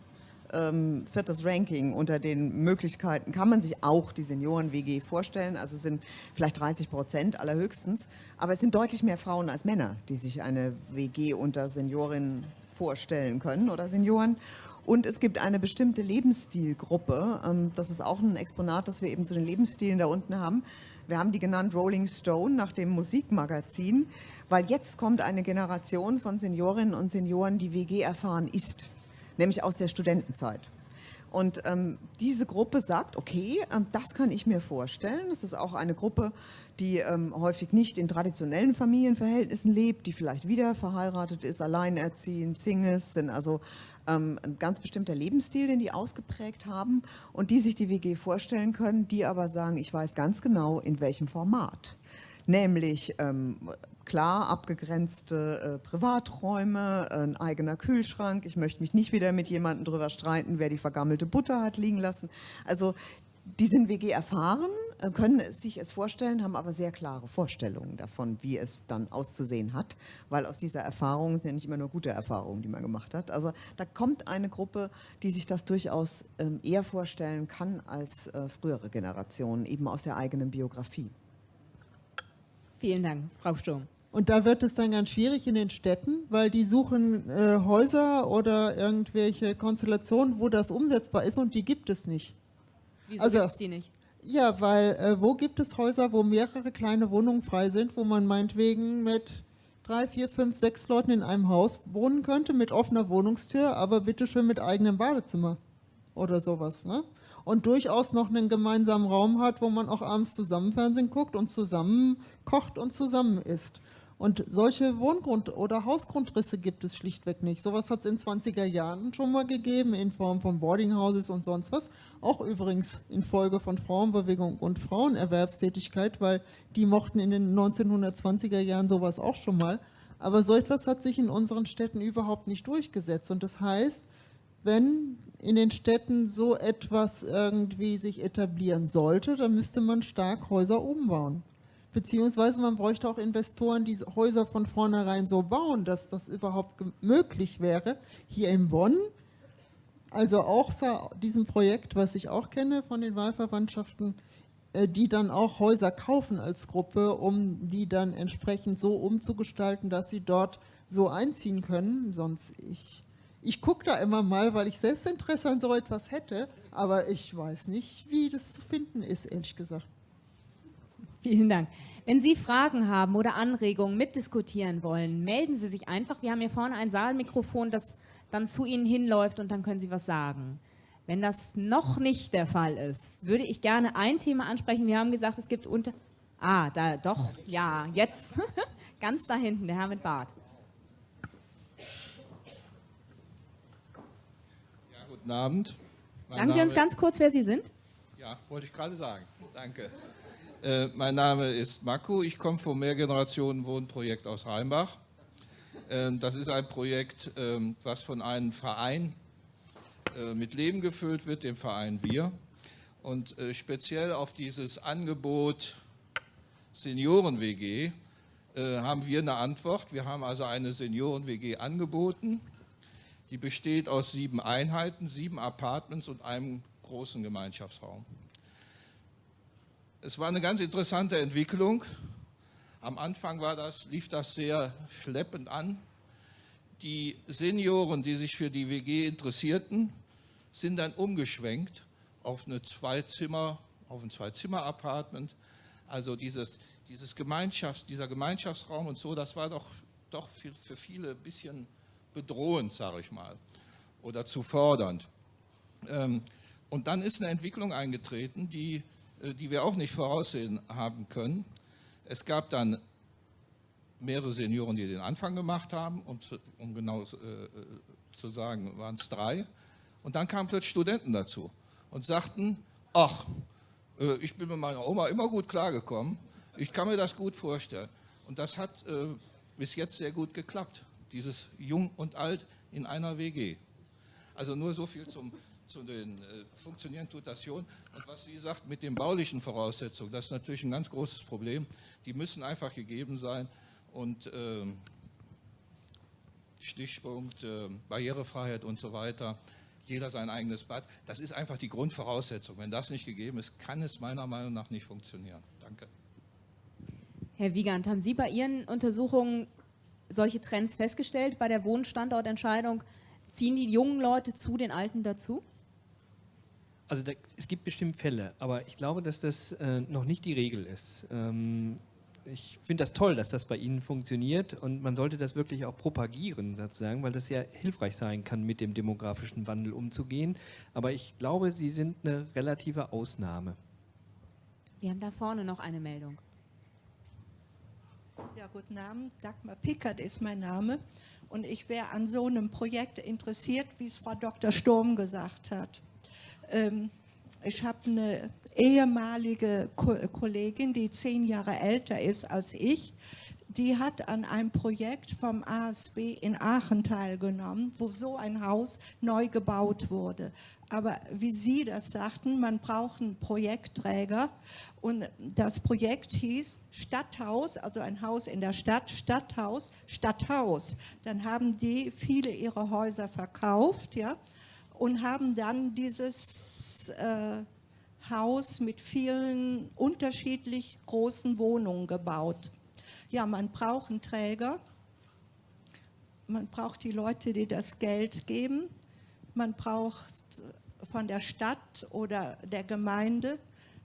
ähm, viertes Ranking unter den Möglichkeiten. Kann man sich auch die Senioren-WG vorstellen. Also sind vielleicht 30 Prozent allerhöchstens. Aber es sind deutlich mehr Frauen als Männer, die sich eine WG unter Seniorinnen vorstellen können oder Senioren. Und es gibt eine bestimmte Lebensstilgruppe. Ähm, das ist auch ein Exponat, das wir eben zu den Lebensstilen da unten haben. Wir haben die genannt Rolling Stone nach dem Musikmagazin, weil jetzt kommt eine Generation von Seniorinnen und Senioren, die WG erfahren ist, nämlich aus der Studentenzeit. Und ähm, diese Gruppe sagt, okay, ähm, das kann ich mir vorstellen. Es ist auch eine Gruppe, die ähm, häufig nicht in traditionellen Familienverhältnissen lebt, die vielleicht wieder verheiratet ist, alleinerziehend, Singles, sind also ähm, ein ganz bestimmter Lebensstil, den die ausgeprägt haben und die sich die WG vorstellen können, die aber sagen, ich weiß ganz genau, in welchem Format. nämlich ähm, klar abgegrenzte äh, Privaträume, ein eigener Kühlschrank. Ich möchte mich nicht wieder mit jemandem darüber streiten, wer die vergammelte Butter hat liegen lassen. Also die sind WG erfahren, äh, können sich es vorstellen, haben aber sehr klare Vorstellungen davon, wie es dann auszusehen hat, weil aus dieser Erfahrung sind ja nicht immer nur gute Erfahrungen, die man gemacht hat. Also da kommt eine Gruppe, die sich das durchaus ähm, eher vorstellen kann als äh, frühere Generationen, eben aus der eigenen Biografie. Vielen Dank, Frau Sturm. Und da wird es dann ganz schwierig in den Städten, weil die suchen äh, Häuser oder irgendwelche Konstellationen, wo das umsetzbar ist und die gibt es nicht. Wieso also, gibt es die nicht? Ja, weil äh, wo gibt es Häuser, wo mehrere kleine Wohnungen frei sind, wo man meinetwegen mit drei, vier, fünf, sechs Leuten in einem Haus wohnen könnte, mit offener Wohnungstür, aber bitteschön mit eigenem Badezimmer oder sowas. Ne? Und durchaus noch einen gemeinsamen Raum hat, wo man auch abends zusammen Fernsehen guckt und zusammen kocht und zusammen isst. Und solche Wohngrund- oder Hausgrundrisse gibt es schlichtweg nicht. Sowas hat es in 20er Jahren schon mal gegeben, in Form von Boardinghouses und sonst was. Auch übrigens in Folge von Frauenbewegung und Frauenerwerbstätigkeit, weil die mochten in den 1920er Jahren sowas auch schon mal. Aber so etwas hat sich in unseren Städten überhaupt nicht durchgesetzt. Und das heißt, wenn in den Städten so etwas irgendwie sich etablieren sollte, dann müsste man stark Häuser umbauen beziehungsweise man bräuchte auch Investoren, die Häuser von vornherein so bauen, dass das überhaupt möglich wäre. Hier in Bonn, also auch diesem Projekt, was ich auch kenne von den Wahlverwandtschaften, äh, die dann auch Häuser kaufen als Gruppe, um die dann entsprechend so umzugestalten, dass sie dort so einziehen können. Sonst ich, ich gucke da immer mal, weil ich selbst Interesse an so etwas hätte, aber ich weiß nicht, wie das zu finden ist, ehrlich gesagt. Vielen Dank. Wenn Sie Fragen haben oder Anregungen mitdiskutieren wollen, melden Sie sich einfach. Wir haben hier vorne ein Saalmikrofon, das dann zu Ihnen hinläuft und dann können Sie was sagen. Wenn das noch nicht der Fall ist, würde ich gerne ein Thema ansprechen. Wir haben gesagt, es gibt unter... Ah, da doch, ja, jetzt ganz da hinten, der Herr mit Bart. Ja, guten Abend. Mein sagen Sie uns ganz kurz, wer Sie sind. Ja, wollte ich gerade sagen. Danke. Äh, mein Name ist Marco, ich komme vom Mehrgenerationen-Wohnprojekt aus Rheinbach. Ähm, das ist ein Projekt, ähm, was von einem Verein äh, mit Leben gefüllt wird, dem Verein Wir. Und äh, speziell auf dieses Angebot Senioren-WG haben wir eine Antwort. Wir haben also eine Senioren-WG angeboten. Die besteht aus sieben Einheiten, sieben Apartments und einem großen Gemeinschaftsraum. Es war eine ganz interessante Entwicklung. Am Anfang war das, lief das sehr schleppend an. Die Senioren, die sich für die WG interessierten, sind dann umgeschwenkt auf eine Zweizimmer, auf ein Zwei-Zimmer-Apartment. Also dieses, dieses Gemeinschafts-, dieser Gemeinschaftsraum und so, das war doch, doch für, für viele ein bisschen bedrohend, sage ich mal, oder zu fordernd. Ähm, und dann ist eine Entwicklung eingetreten, die die wir auch nicht voraussehen haben können. Es gab dann mehrere Senioren, die den Anfang gemacht haben, um, zu, um genau äh, zu sagen, waren es drei. Und dann kamen plötzlich Studenten dazu und sagten, ach, äh, ich bin mit meiner Oma immer gut klargekommen, ich kann mir das gut vorstellen. Und das hat äh, bis jetzt sehr gut geklappt, dieses Jung und Alt in einer WG. Also nur so viel zum, zu den äh, funktionieren tut das schon. Und was sie sagt mit den baulichen Voraussetzungen, das ist natürlich ein ganz großes Problem. Die müssen einfach gegeben sein und äh, Stichpunkt äh, Barrierefreiheit und so weiter. Jeder sein eigenes Bad. Das ist einfach die Grundvoraussetzung. Wenn das nicht gegeben ist, kann es meiner Meinung nach nicht funktionieren. Danke. Herr Wiegand, haben Sie bei Ihren Untersuchungen solche Trends festgestellt bei der Wohnstandortentscheidung? Ziehen die jungen Leute zu den Alten dazu? Also da, es gibt bestimmt Fälle, aber ich glaube, dass das äh, noch nicht die Regel ist. Ähm, ich finde das toll, dass das bei Ihnen funktioniert und man sollte das wirklich auch propagieren, sozusagen, weil das ja hilfreich sein kann, mit dem demografischen Wandel umzugehen. Aber ich glaube, Sie sind eine relative Ausnahme. Wir haben da vorne noch eine Meldung. Ja, guten Abend. Dagmar Pickert ist mein Name. Und ich wäre an so einem Projekt interessiert, wie es Frau Dr. Sturm gesagt hat. Ähm, Ich habe eine ehemalige Kollegin, die zehn Jahre älter ist als ich, die hat an einem Projekt vom ASB in Aachen teilgenommen, wo so ein Haus neu gebaut wurde. Aber wie Sie das sagten, man braucht einen Projektträger und das Projekt hieß Stadthaus, also ein Haus in der Stadt, Stadthaus, Stadthaus. Dann haben die viele ihre Häuser verkauft ja, und haben dann dieses äh, Haus mit vielen unterschiedlich großen Wohnungen gebaut. Ja, man braucht einen Träger, man braucht die Leute, die das Geld geben, man braucht von der Stadt oder der Gemeinde,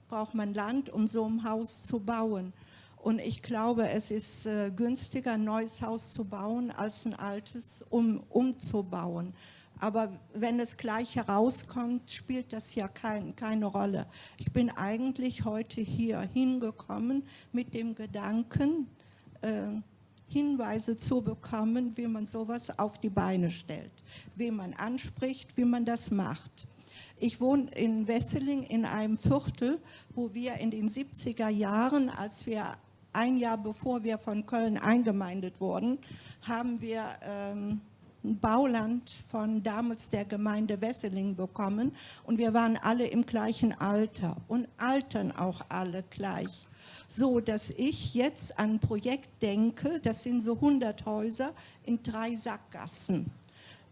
braucht man Land, um so ein Haus zu bauen. Und ich glaube, es ist äh, günstiger, ein neues Haus zu bauen, als ein altes um, umzubauen. Aber wenn es gleich herauskommt, spielt das ja kein, keine Rolle. Ich bin eigentlich heute hier hingekommen mit dem Gedanken, äh, Hinweise zu bekommen, wie man sowas auf die Beine stellt, wie man anspricht, wie man das macht. Ich wohne in Wesseling in einem Viertel, wo wir in den 70er Jahren, als wir ein Jahr bevor wir von Köln eingemeindet wurden, haben wir ähm, Bauland von damals der Gemeinde Wesseling bekommen. Und wir waren alle im gleichen Alter und altern auch alle gleich. So dass ich jetzt an ein Projekt denke, das sind so 100 Häuser in drei Sackgassen,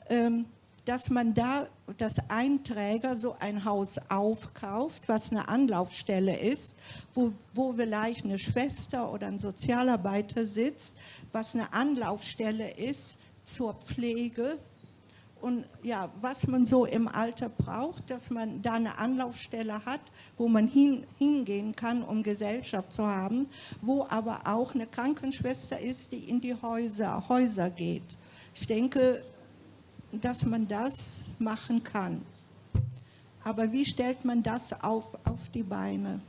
ähm, dass man da, dass ein Träger so ein Haus aufkauft, was eine Anlaufstelle ist, wo, wo vielleicht eine Schwester oder ein Sozialarbeiter sitzt, was eine Anlaufstelle ist zur Pflege, und ja, was man so im Alter braucht, dass man da eine Anlaufstelle hat, wo man hin, hingehen kann, um Gesellschaft zu haben, wo aber auch eine Krankenschwester ist, die in die Häuser, Häuser geht. Ich denke, dass man das machen kann. Aber wie stellt man das auf, auf die Beine?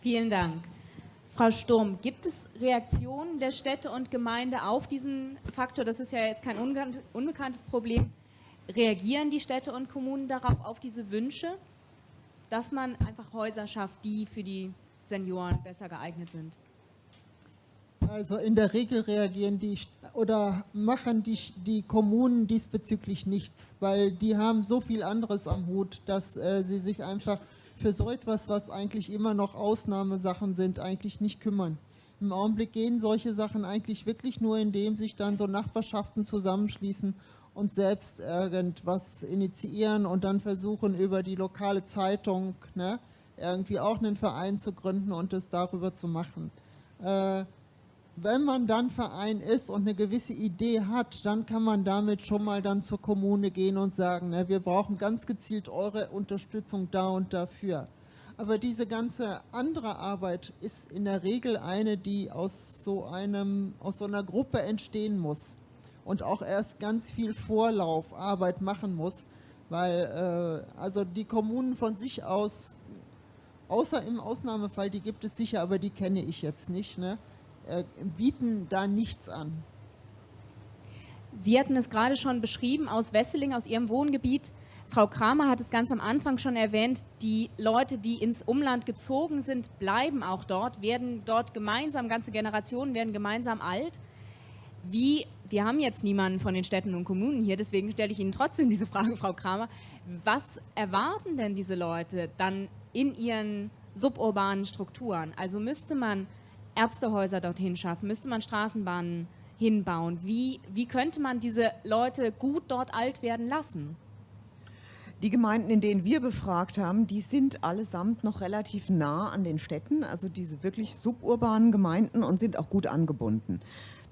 Vielen Dank. Frau Sturm, gibt es Reaktionen der Städte und Gemeinde auf diesen Faktor? Das ist ja jetzt kein unbekanntes Problem. Reagieren die Städte und Kommunen darauf, auf diese Wünsche? dass man einfach Häuser schafft, die für die Senioren besser geeignet sind? Also in der Regel reagieren die oder machen die, die Kommunen diesbezüglich nichts, weil die haben so viel anderes am Hut, dass äh, sie sich einfach für so etwas, was eigentlich immer noch Ausnahmesachen sind, eigentlich nicht kümmern. Im Augenblick gehen solche Sachen eigentlich wirklich nur, indem sich dann so Nachbarschaften zusammenschließen und selbst irgendwas initiieren und dann versuchen über die lokale Zeitung ne, irgendwie auch einen Verein zu gründen und es darüber zu machen. Äh, wenn man dann Verein ist und eine gewisse Idee hat, dann kann man damit schon mal dann zur Kommune gehen und sagen, ne, wir brauchen ganz gezielt eure Unterstützung da und dafür. Aber diese ganze andere Arbeit ist in der Regel eine, die aus so, einem, aus so einer Gruppe entstehen muss und auch erst ganz viel Vorlaufarbeit machen muss, weil äh, also die Kommunen von sich aus, außer im Ausnahmefall, die gibt es sicher, aber die kenne ich jetzt nicht, ne, äh, bieten da nichts an. Sie hatten es gerade schon beschrieben aus Wesseling, aus Ihrem Wohngebiet. Frau Kramer hat es ganz am Anfang schon erwähnt, die Leute, die ins Umland gezogen sind, bleiben auch dort, werden dort gemeinsam, ganze Generationen werden gemeinsam alt. Wie wir haben jetzt niemanden von den Städten und Kommunen hier, deswegen stelle ich Ihnen trotzdem diese Frage, Frau Kramer. Was erwarten denn diese Leute dann in ihren suburbanen Strukturen? Also müsste man Ärztehäuser dorthin schaffen, müsste man Straßenbahnen hinbauen? Wie, wie könnte man diese Leute gut dort alt werden lassen? Die Gemeinden, in denen wir befragt haben, die sind allesamt noch relativ nah an den Städten, also diese wirklich suburbanen Gemeinden und sind auch gut angebunden.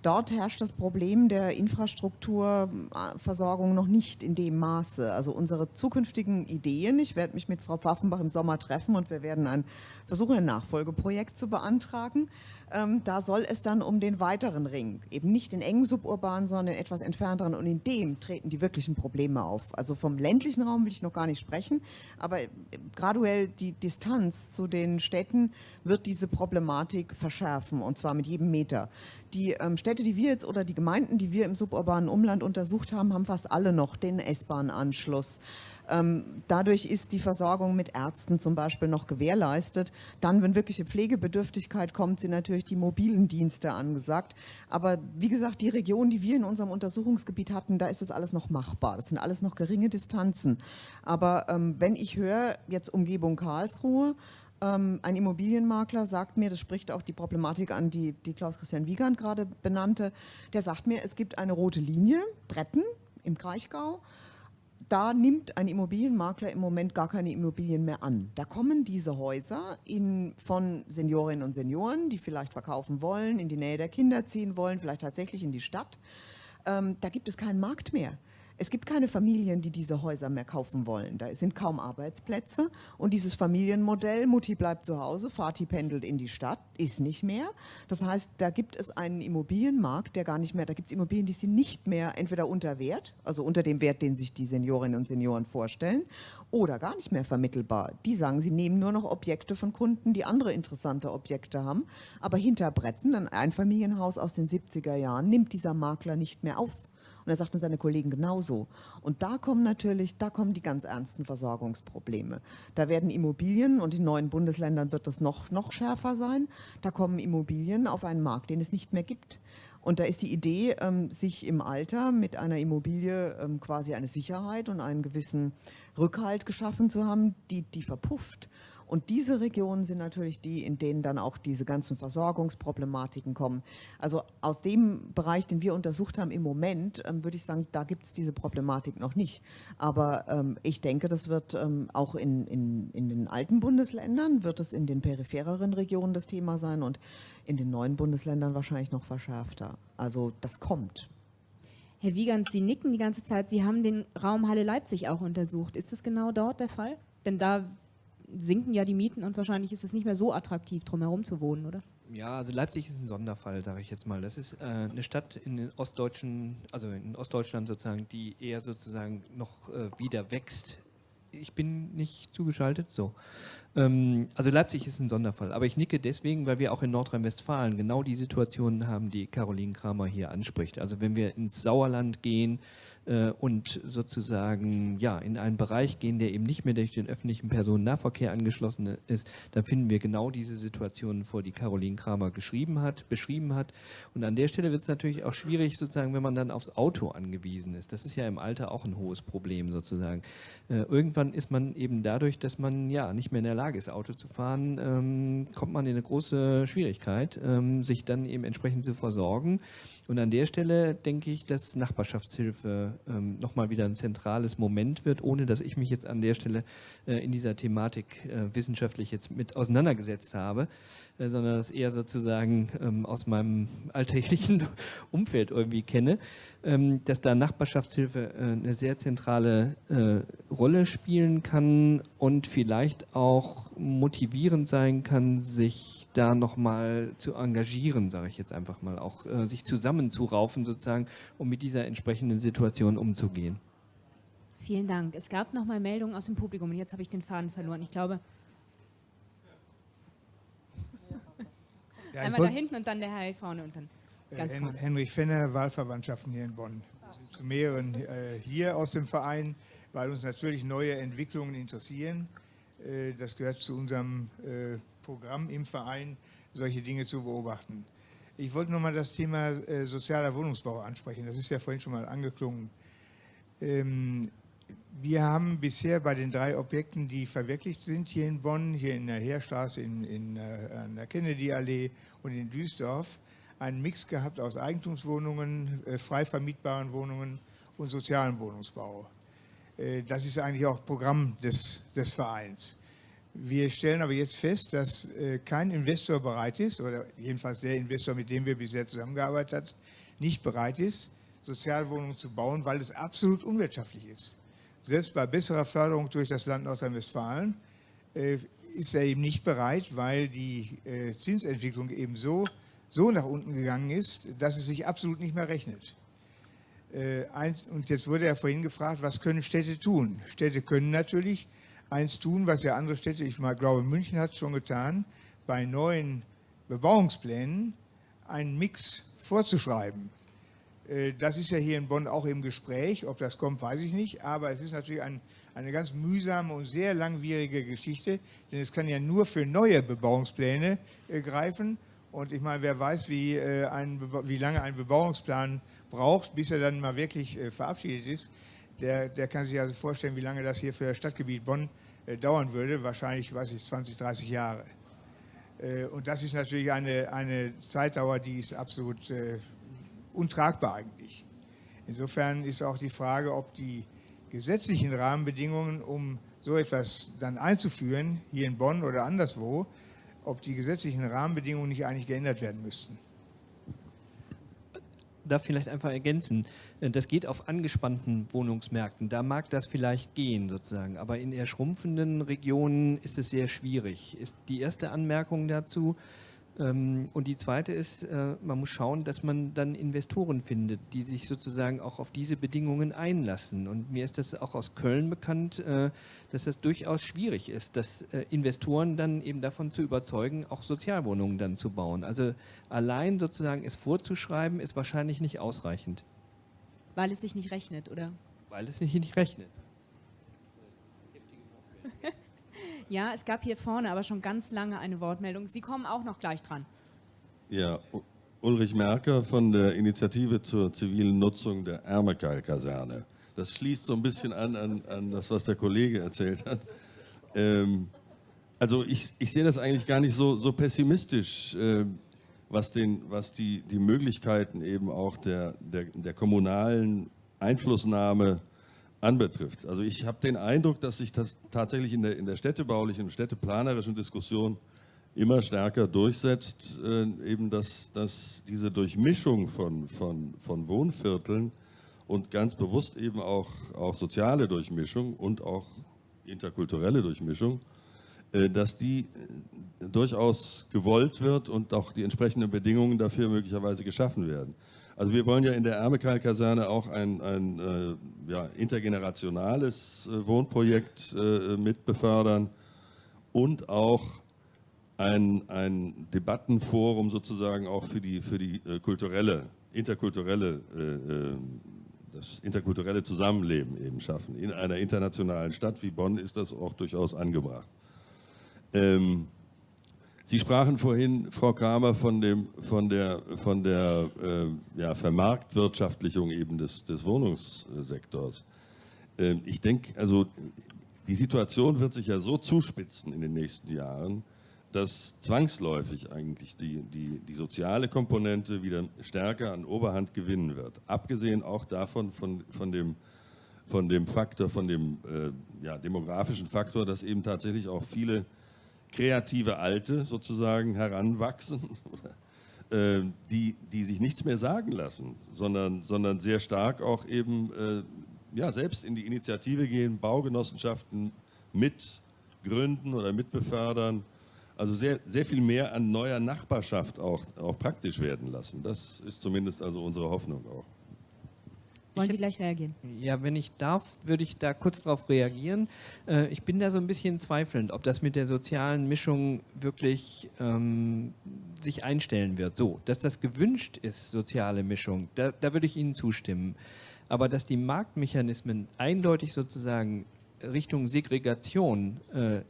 Dort herrscht das Problem der Infrastrukturversorgung noch nicht in dem Maße. Also unsere zukünftigen Ideen, ich werde mich mit Frau Pfaffenbach im Sommer treffen und wir werden ein, versuchen, ein Nachfolgeprojekt zu beantragen. Ähm, da soll es dann um den weiteren Ring, eben nicht den engen suburbanen, sondern den etwas entfernteren und in dem treten die wirklichen Probleme auf. Also vom ländlichen Raum will ich noch gar nicht sprechen, aber graduell die Distanz zu den Städten wird diese Problematik verschärfen und zwar mit jedem Meter. Die ähm, Städte, die wir jetzt oder die Gemeinden, die wir im suburbanen Umland untersucht haben, haben fast alle noch den S-Bahn-Anschluss. Ähm, dadurch ist die Versorgung mit Ärzten zum Beispiel noch gewährleistet. Dann, wenn wirkliche Pflegebedürftigkeit kommt, sind natürlich die mobilen Dienste angesagt. Aber wie gesagt, die Region, die wir in unserem Untersuchungsgebiet hatten, da ist das alles noch machbar. Das sind alles noch geringe Distanzen. Aber ähm, wenn ich höre, jetzt Umgebung Karlsruhe, ähm, ein Immobilienmakler sagt mir, das spricht auch die Problematik an, die, die Klaus-Christian Wiegand gerade benannte, der sagt mir, es gibt eine rote Linie, Bretten im Kraichgau, da nimmt ein Immobilienmakler im Moment gar keine Immobilien mehr an. Da kommen diese Häuser in, von Seniorinnen und Senioren, die vielleicht verkaufen wollen, in die Nähe der Kinder ziehen wollen, vielleicht tatsächlich in die Stadt. Ähm, da gibt es keinen Markt mehr. Es gibt keine Familien, die diese Häuser mehr kaufen wollen. Da sind kaum Arbeitsplätze und dieses Familienmodell, Mutti bleibt zu Hause, Vati pendelt in die Stadt, ist nicht mehr. Das heißt, da gibt es einen Immobilienmarkt, der gar nicht mehr, da gibt es Immobilien, die sind nicht mehr entweder unter Wert, also unter dem Wert, den sich die Seniorinnen und Senioren vorstellen, oder gar nicht mehr vermittelbar. Die sagen, sie nehmen nur noch Objekte von Kunden, die andere interessante Objekte haben. Aber hinter Bretten, ein Einfamilienhaus aus den 70er Jahren, nimmt dieser Makler nicht mehr auf. Und er sagten seine Kollegen genauso. Und da kommen natürlich, da kommen die ganz ernsten Versorgungsprobleme. Da werden Immobilien, und in neuen Bundesländern wird das noch, noch schärfer sein, da kommen Immobilien auf einen Markt, den es nicht mehr gibt. Und da ist die Idee, ähm, sich im Alter mit einer Immobilie ähm, quasi eine Sicherheit und einen gewissen Rückhalt geschaffen zu haben, die, die verpufft. Und diese Regionen sind natürlich die, in denen dann auch diese ganzen Versorgungsproblematiken kommen. Also aus dem Bereich, den wir untersucht haben im Moment, ähm, würde ich sagen, da gibt es diese Problematik noch nicht. Aber ähm, ich denke, das wird ähm, auch in, in, in den alten Bundesländern, wird es in den periphereren Regionen das Thema sein und in den neuen Bundesländern wahrscheinlich noch verschärfter. Also das kommt. Herr Wiegand, Sie nicken die ganze Zeit. Sie haben den Raum Halle Leipzig auch untersucht. Ist das genau dort der Fall? Denn da sinken ja die Mieten und wahrscheinlich ist es nicht mehr so attraktiv, drumherum zu wohnen, oder? Ja, also Leipzig ist ein Sonderfall, sage ich jetzt mal. Das ist äh, eine Stadt in den ostdeutschen, also in Ostdeutschland sozusagen, die eher sozusagen noch äh, wieder wächst. Ich bin nicht zugeschaltet, so. Ähm, also Leipzig ist ein Sonderfall, aber ich nicke deswegen, weil wir auch in Nordrhein-Westfalen genau die Situationen haben, die Caroline Kramer hier anspricht. Also wenn wir ins Sauerland gehen, und sozusagen ja, in einen Bereich gehen, der eben nicht mehr durch den öffentlichen Personennahverkehr angeschlossen ist, dann finden wir genau diese Situationen vor, die Caroline Kramer geschrieben hat, beschrieben hat. Und an der Stelle wird es natürlich auch schwierig, sozusagen, wenn man dann aufs Auto angewiesen ist. Das ist ja im Alter auch ein hohes Problem sozusagen. Äh, irgendwann ist man eben dadurch, dass man ja nicht mehr in der Lage ist, Auto zu fahren, ähm, kommt man in eine große Schwierigkeit, ähm, sich dann eben entsprechend zu versorgen. Und an der Stelle denke ich, dass Nachbarschaftshilfe ähm, nochmal wieder ein zentrales Moment wird, ohne dass ich mich jetzt an der Stelle äh, in dieser Thematik äh, wissenschaftlich jetzt mit auseinandergesetzt habe, äh, sondern das eher sozusagen ähm, aus meinem alltäglichen Umfeld irgendwie kenne, ähm, dass da Nachbarschaftshilfe äh, eine sehr zentrale äh, Rolle spielen kann und vielleicht auch motivierend sein kann, sich da nochmal zu engagieren, sage ich jetzt einfach mal, auch äh, sich zusammenzuraufen sozusagen, um mit dieser entsprechenden Situation umzugehen. Vielen Dank. Es gab nochmal Meldungen aus dem Publikum und jetzt habe ich den Faden verloren. Ich glaube, ja, einmal da hinten und dann der Herr hier vorne und dann ganz Hen vorne. Henrich Fenner, Wahlverwandtschaften hier in Bonn. Wir sind zu mehreren äh, hier aus dem Verein, weil uns natürlich neue Entwicklungen interessieren. Äh, das gehört zu unserem äh, Programm im Verein, solche Dinge zu beobachten. Ich wollte nochmal das Thema äh, sozialer Wohnungsbau ansprechen. Das ist ja vorhin schon mal angeklungen. Ähm, wir haben bisher bei den drei Objekten, die verwirklicht sind, hier in Bonn, hier in der Heerstraße, in, in, äh, an der Kennedy-Allee und in Duisdorf, einen Mix gehabt aus Eigentumswohnungen, äh, frei vermietbaren Wohnungen und sozialen Wohnungsbau. Äh, das ist eigentlich auch Programm des, des Vereins. Wir stellen aber jetzt fest, dass äh, kein Investor bereit ist, oder jedenfalls der Investor, mit dem wir bisher zusammengearbeitet haben, nicht bereit ist, Sozialwohnungen zu bauen, weil es absolut unwirtschaftlich ist. Selbst bei besserer Förderung durch das Land Nordrhein-Westfalen äh, ist er eben nicht bereit, weil die äh, Zinsentwicklung eben so, so nach unten gegangen ist, dass es sich absolut nicht mehr rechnet. und jetzt wurde er vorhin gefragt, was können Städte tun? Städte können natürlich eins tun, was ja andere Städte, ich mal glaube, München hat es schon getan, bei neuen Bebauungsplänen einen Mix vorzuschreiben. Äh, das ist ja hier in Bonn auch im Gespräch. Ob das kommt, weiß ich nicht. Aber es ist natürlich ein, eine ganz mühsame und sehr langwierige Geschichte, denn es kann ja nur für neue Bebauungspläne äh, greifen. Und ich meine, wer weiß, wie, äh, ein, wie lange ein Bebauungsplan braucht, bis er dann mal wirklich verabschiedet ist, der, der kann sich also vorstellen, wie lange das hier für das Stadtgebiet Bonn äh, dauern würde. Wahrscheinlich, weiß ich, 20, 30 Jahre. Äh, und das ist natürlich eine, eine Zeitdauer, die ist absolut äh, untragbar eigentlich. Insofern ist auch die Frage, ob die gesetzlichen Rahmenbedingungen, um so etwas dann einzuführen, hier in Bonn oder anderswo, ob die gesetzlichen Rahmenbedingungen nicht eigentlich geändert werden müssten. Da vielleicht einfach ergänzen, äh, das geht auf angespannten Wohnungsmärkten, da mag das vielleicht gehen sozusagen, aber in eher schrumpfenden Regionen ist es sehr schwierig. Ist die erste Anmerkung dazu, und die zweite ist, äh, man muss schauen, dass man dann Investoren findet, die sich sozusagen auch auf diese Bedingungen einlassen. Und mir ist das auch aus Köln bekannt, äh, dass das durchaus schwierig ist, dass äh, Investoren dann eben davon zu überzeugen, auch Sozialwohnungen dann zu bauen. Also allein sozusagen es vorzuschreiben, ist wahrscheinlich nicht ausreichend. Weil es sich nicht rechnet, oder? Weil es sich nicht rechnet. Ja, es gab hier vorne aber schon ganz lange eine Wortmeldung. Sie kommen auch noch gleich dran. Ja, Ulrich Merker von der Initiative zur zivilen Nutzung der Ärmekeil-Kaserne. Das schließt so ein bisschen an, an, an das, was der Kollege erzählt hat. Ähm, also ich, ich sehe das eigentlich gar nicht so, so pessimistisch, äh, was, den, was die, die Möglichkeiten eben auch der, der, der kommunalen Einflussnahme äh, anbetrifft. Also ich habe den Eindruck, dass sich das tatsächlich in der, in der städtebaulichen und städteplanerischen Diskussion immer stärker durchsetzt, äh, eben dass, dass diese Durchmischung von, von, von Wohnvierteln und ganz bewusst eben auch, auch soziale Durchmischung und auch interkulturelle Durchmischung, äh, dass die äh, durchaus gewollt wird und auch die entsprechenden Bedingungen dafür möglicherweise geschaffen werden. Also wir wollen ja in der Ärmekal-Kaserne auch ein, ein äh, ja, intergenerationales äh, Wohnprojekt äh, mit befördern und auch ein, ein Debattenforum sozusagen auch für die, für die äh, kulturelle, interkulturelle, äh, äh, das interkulturelle Zusammenleben eben schaffen. In einer internationalen Stadt wie Bonn ist das auch durchaus angebracht. Ähm, Sie sprachen vorhin, Frau Kramer, von, dem, von der, von der äh, ja, Vermarktwirtschaftlichung eben des, des Wohnungssektors. Ähm, ich denke, also die Situation wird sich ja so zuspitzen in den nächsten Jahren, dass zwangsläufig eigentlich die, die, die soziale Komponente wieder stärker an Oberhand gewinnen wird. Abgesehen auch davon, von, von, dem, von dem Faktor, von dem äh, ja, demografischen Faktor, dass eben tatsächlich auch viele kreative Alte sozusagen heranwachsen, äh, die, die sich nichts mehr sagen lassen, sondern, sondern sehr stark auch eben äh, ja, selbst in die Initiative gehen, Baugenossenschaften mitgründen oder mitbefördern. Also sehr, sehr viel mehr an neuer Nachbarschaft auch, auch praktisch werden lassen. Das ist zumindest also unsere Hoffnung auch. Wollen Sie gleich reagieren? Ja, wenn ich darf, würde ich da kurz darauf reagieren. Äh, ich bin da so ein bisschen zweifelnd, ob das mit der sozialen Mischung wirklich ähm, sich einstellen wird. So, dass das gewünscht ist, soziale Mischung, da, da würde ich Ihnen zustimmen. Aber dass die Marktmechanismen eindeutig sozusagen Richtung Segregation äh,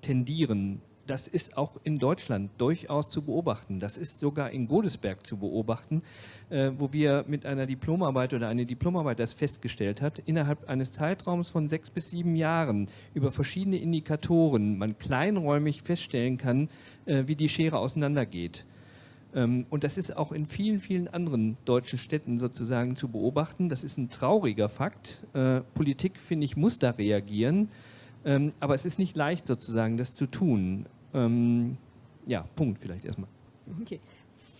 tendieren, das ist auch in Deutschland durchaus zu beobachten. Das ist sogar in Godesberg zu beobachten, äh, wo wir mit einer Diplomarbeit oder eine Diplomarbeit das festgestellt hat, innerhalb eines Zeitraums von sechs bis sieben Jahren über verschiedene Indikatoren man kleinräumig feststellen kann, äh, wie die Schere auseinandergeht. Ähm, und das ist auch in vielen, vielen anderen deutschen Städten sozusagen zu beobachten. Das ist ein trauriger Fakt. Äh, Politik, finde ich, muss da reagieren. Ähm, aber es ist nicht leicht sozusagen, das zu tun. Ähm, ja, Punkt vielleicht erstmal. Okay.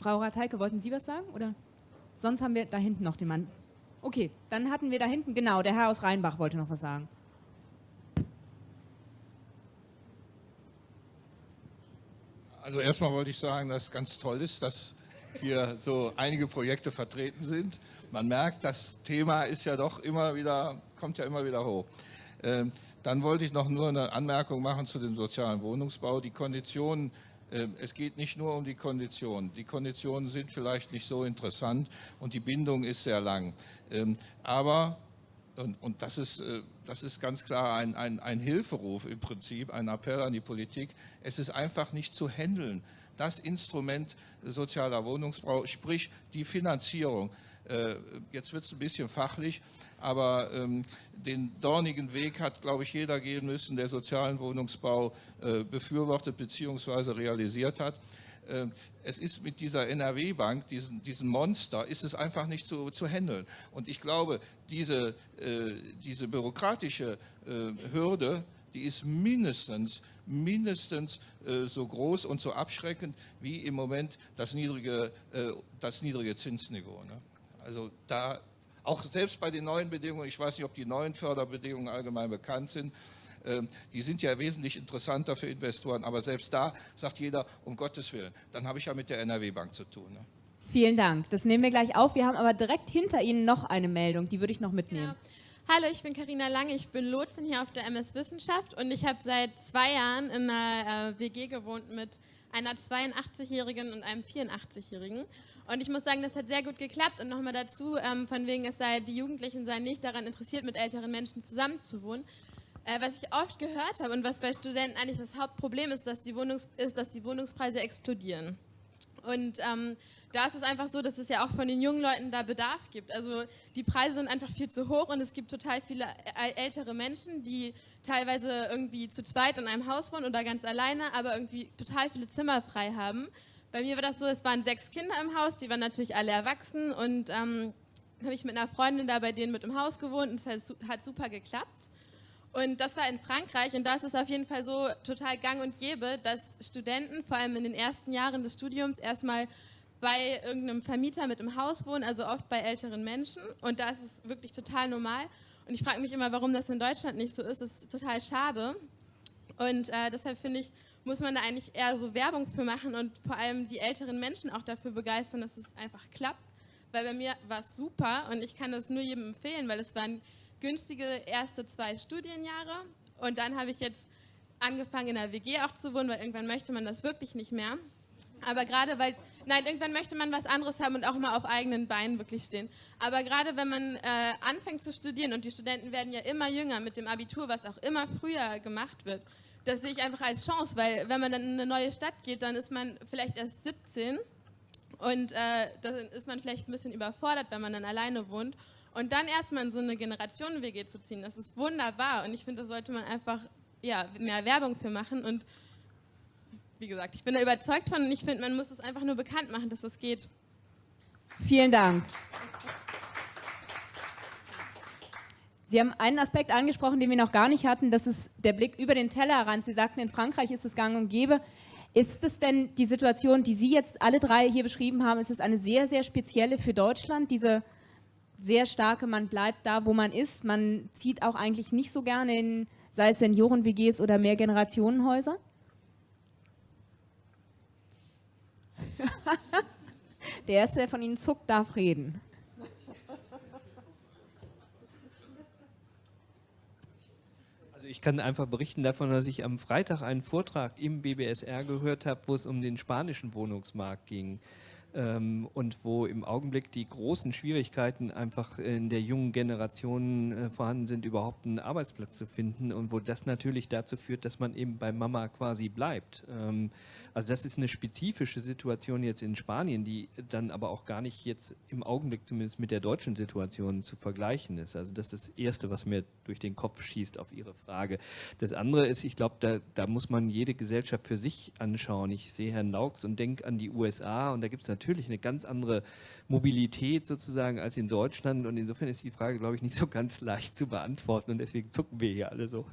Frau Rateike, wollten Sie was sagen? Oder? Sonst haben wir da hinten noch den Mann. Okay, dann hatten wir da hinten, genau, der Herr aus Rheinbach wollte noch was sagen. Also erstmal wollte ich sagen, dass es ganz toll ist, dass hier so einige Projekte vertreten sind. Man merkt, das Thema ist ja doch immer wieder, kommt ja immer wieder hoch. Ähm, dann wollte ich noch nur eine Anmerkung machen zu dem sozialen Wohnungsbau. Die Konditionen, äh, es geht nicht nur um die Konditionen. Die Konditionen sind vielleicht nicht so interessant und die Bindung ist sehr lang. Ähm, aber Und, und das, ist, äh, das ist ganz klar ein, ein, ein Hilferuf im Prinzip, ein Appell an die Politik. Es ist einfach nicht zu handeln. Das Instrument sozialer Wohnungsbau, sprich die Finanzierung. Äh, jetzt wird es ein bisschen fachlich, aber ähm, den dornigen Weg hat, glaube ich, jeder gehen müssen, der sozialen Wohnungsbau äh, befürwortet bzw. realisiert hat. Äh, es ist mit dieser NRW-Bank, diesen, diesem Monster, ist es einfach nicht zu, zu handeln. Und ich glaube, diese, äh, diese bürokratische äh, Hürde, die ist mindestens, mindestens äh, so groß und so abschreckend wie im Moment das niedrige, äh, das niedrige Zinsniveau. Ne? Also da, auch selbst bei den neuen Bedingungen, ich weiß nicht, ob die neuen Förderbedingungen allgemein bekannt sind, ähm, die sind ja wesentlich interessanter für Investoren, aber selbst da sagt jeder, um Gottes Willen, dann habe ich ja mit der NRW-Bank zu tun. Ne? Vielen Dank, das nehmen wir gleich auf. Wir haben aber direkt hinter Ihnen noch eine Meldung, die würde ich noch mitnehmen. Ja. Hallo, ich bin Karina Lange, ich bin Lotsin hier auf der MS Wissenschaft und ich habe seit zwei Jahren in einer äh, WG gewohnt mit einer 82-Jährigen und einem 84-Jährigen. Und ich muss sagen, das hat sehr gut geklappt. Und nochmal dazu, ähm, von wegen, es sei, die Jugendlichen seien nicht daran interessiert, mit älteren Menschen zusammenzuwohnen. Äh, was ich oft gehört habe und was bei Studenten eigentlich das Hauptproblem ist, dass die, Wohnungs ist, dass die Wohnungspreise explodieren. Und ähm, da ist es einfach so, dass es ja auch von den jungen Leuten da Bedarf gibt. Also die Preise sind einfach viel zu hoch und es gibt total viele ältere Menschen, die teilweise irgendwie zu zweit in einem Haus wohnen oder ganz alleine, aber irgendwie total viele Zimmer frei haben. Bei mir war das so, es waren sechs Kinder im Haus, die waren natürlich alle erwachsen und ähm, habe ich mit einer Freundin da bei denen mit im Haus gewohnt und es hat, hat super geklappt. Und das war in Frankreich und da ist es auf jeden Fall so total gang und gäbe, dass Studenten vor allem in den ersten Jahren des Studiums erstmal bei irgendeinem Vermieter mit im Haus wohnen, also oft bei älteren Menschen. Und da ist es wirklich total normal. Und ich frage mich immer, warum das in Deutschland nicht so ist. Das ist total schade. Und äh, deshalb finde ich, muss man da eigentlich eher so Werbung für machen und vor allem die älteren Menschen auch dafür begeistern, dass es einfach klappt. Weil bei mir war es super und ich kann das nur jedem empfehlen, weil es waren günstige erste zwei Studienjahre und dann habe ich jetzt angefangen in der WG auch zu wohnen, weil irgendwann möchte man das wirklich nicht mehr. Aber gerade weil, nein, irgendwann möchte man was anderes haben und auch mal auf eigenen Beinen wirklich stehen. Aber gerade wenn man äh, anfängt zu studieren und die Studenten werden ja immer jünger mit dem Abitur, was auch immer früher gemacht wird, das sehe ich einfach als Chance, weil wenn man dann in eine neue Stadt geht, dann ist man vielleicht erst 17 und äh, dann ist man vielleicht ein bisschen überfordert, wenn man dann alleine wohnt. Und dann erstmal in so eine Generationen-WG zu ziehen, das ist wunderbar. Und ich finde, da sollte man einfach ja, mehr Werbung für machen. Und wie gesagt, ich bin da überzeugt von und ich finde, man muss es einfach nur bekannt machen, dass das geht. Vielen Dank. Sie haben einen Aspekt angesprochen, den wir noch gar nicht hatten, das ist der Blick über den Tellerrand. Sie sagten, in Frankreich ist es gang und gäbe. Ist es denn die Situation, die Sie jetzt alle drei hier beschrieben haben, ist es eine sehr, sehr spezielle für Deutschland, diese sehr starke, man bleibt da, wo man ist, man zieht auch eigentlich nicht so gerne in, sei es Senioren-WGs oder Mehrgenerationenhäuser? der Erste, der von Ihnen zuckt, darf reden. Also ich kann einfach berichten davon, dass ich am Freitag einen Vortrag im BBSR gehört habe, wo es um den spanischen Wohnungsmarkt ging ähm, und wo im Augenblick die großen Schwierigkeiten einfach in der jungen Generation äh, vorhanden sind, überhaupt einen Arbeitsplatz zu finden und wo das natürlich dazu führt, dass man eben bei Mama quasi bleibt. Also das ist eine spezifische Situation jetzt in Spanien, die dann aber auch gar nicht jetzt im Augenblick zumindest mit der deutschen Situation zu vergleichen ist. Also das ist das Erste, was mir durch den Kopf schießt auf Ihre Frage. Das andere ist, ich glaube, da, da muss man jede Gesellschaft für sich anschauen. Ich sehe Herrn Laux und denke an die USA und da gibt es natürlich natürlich eine ganz andere Mobilität sozusagen als in Deutschland und insofern ist die Frage, glaube ich, nicht so ganz leicht zu beantworten und deswegen zucken wir hier alle so.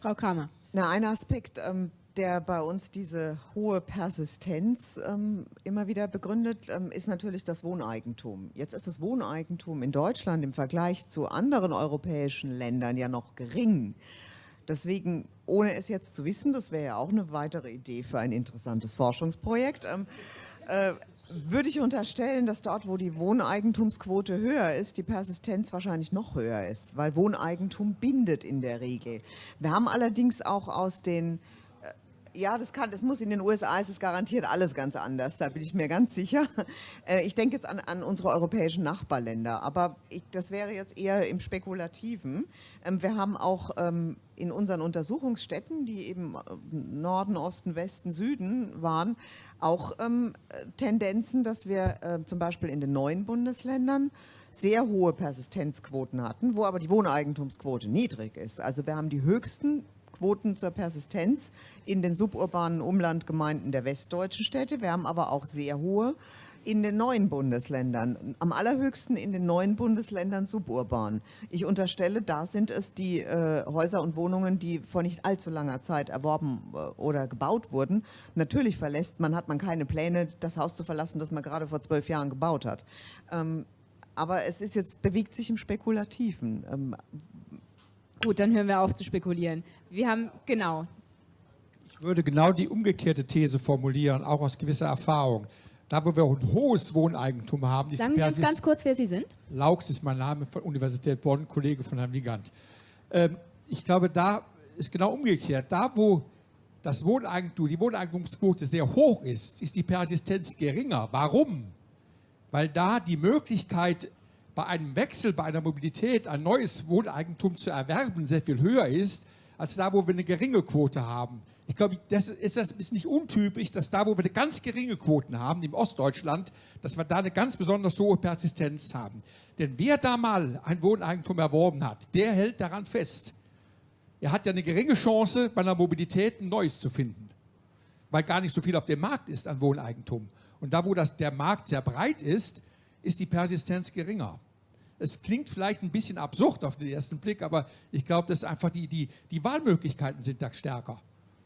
Frau Kramer. Na, ein Aspekt, ähm, der bei uns diese hohe Persistenz ähm, immer wieder begründet, ähm, ist natürlich das Wohneigentum. Jetzt ist das Wohneigentum in Deutschland im Vergleich zu anderen europäischen Ländern ja noch gering. Deswegen, ohne es jetzt zu wissen, das wäre ja auch eine weitere Idee für ein interessantes Forschungsprojekt, ähm, äh, würde ich unterstellen, dass dort, wo die Wohneigentumsquote höher ist, die Persistenz wahrscheinlich noch höher ist, weil Wohneigentum bindet in der Regel. Wir haben allerdings auch aus den Ja, das, kann, das muss in den USA, ist es garantiert alles ganz anders, da bin ich mir ganz sicher. Äh, ich denke jetzt an, an unsere europäischen Nachbarländer, aber ich, das wäre jetzt eher im Spekulativen. Ähm, wir haben auch ähm, in unseren Untersuchungsstätten, die eben äh, Norden, Osten, Westen, Süden waren, auch ähm, Tendenzen, dass wir äh, zum Beispiel in den neuen Bundesländern sehr hohe Persistenzquoten hatten, wo aber die Wohneigentumsquote niedrig ist. Also wir haben die höchsten Quoten zur Persistenz in den suburbanen Umlandgemeinden der westdeutschen Städte. Wir haben aber auch sehr hohe in den neuen Bundesländern, am allerhöchsten in den neuen Bundesländern suburban. Ich unterstelle, da sind es die äh, Häuser und Wohnungen, die vor nicht allzu langer Zeit erworben äh, oder gebaut wurden. Natürlich verlässt man, hat man keine Pläne, das Haus zu verlassen, das man gerade vor zwölf Jahren gebaut hat. Ähm, aber es ist jetzt, bewegt sich im Spekulativen. Ähm, Gut, dann hören wir auf zu spekulieren. Wir haben, genau. Ich würde genau die umgekehrte These formulieren, auch aus gewisser Erfahrung. Da, wo wir ein hohes Wohneigentum haben, Sagen Sie uns ganz kurz, wer Sie sind? Laux ist mein Name von Universität Bonn, Kollege von Herrn Wigand. Ähm, ich glaube, da ist genau umgekehrt. Da, wo das Wohneigentum, die Wohneigentumsquote sehr hoch ist, ist die Persistenz geringer. Warum? Weil da die Möglichkeit bei einem Wechsel, bei einer Mobilität ein neues Wohneigentum zu erwerben sehr viel höher ist, als da, wo wir eine geringe Quote haben. Ich glaube, das ist, das ist nicht untypisch, dass da, wo wir eine ganz geringe Quoten haben, im Ostdeutschland, dass wir da eine ganz besonders hohe Persistenz haben. Denn wer da mal ein Wohneigentum erworben hat, der hält daran fest. Er hat ja eine geringe Chance, bei einer Mobilität ein neues zu finden, weil gar nicht so viel auf dem Markt ist an Wohneigentum. Und da, wo das, der Markt sehr breit ist, ist die Persistenz geringer. Es klingt vielleicht ein bisschen absurd auf den ersten Blick, aber ich glaube, dass einfach die, die, die Wahlmöglichkeiten sind da stärker.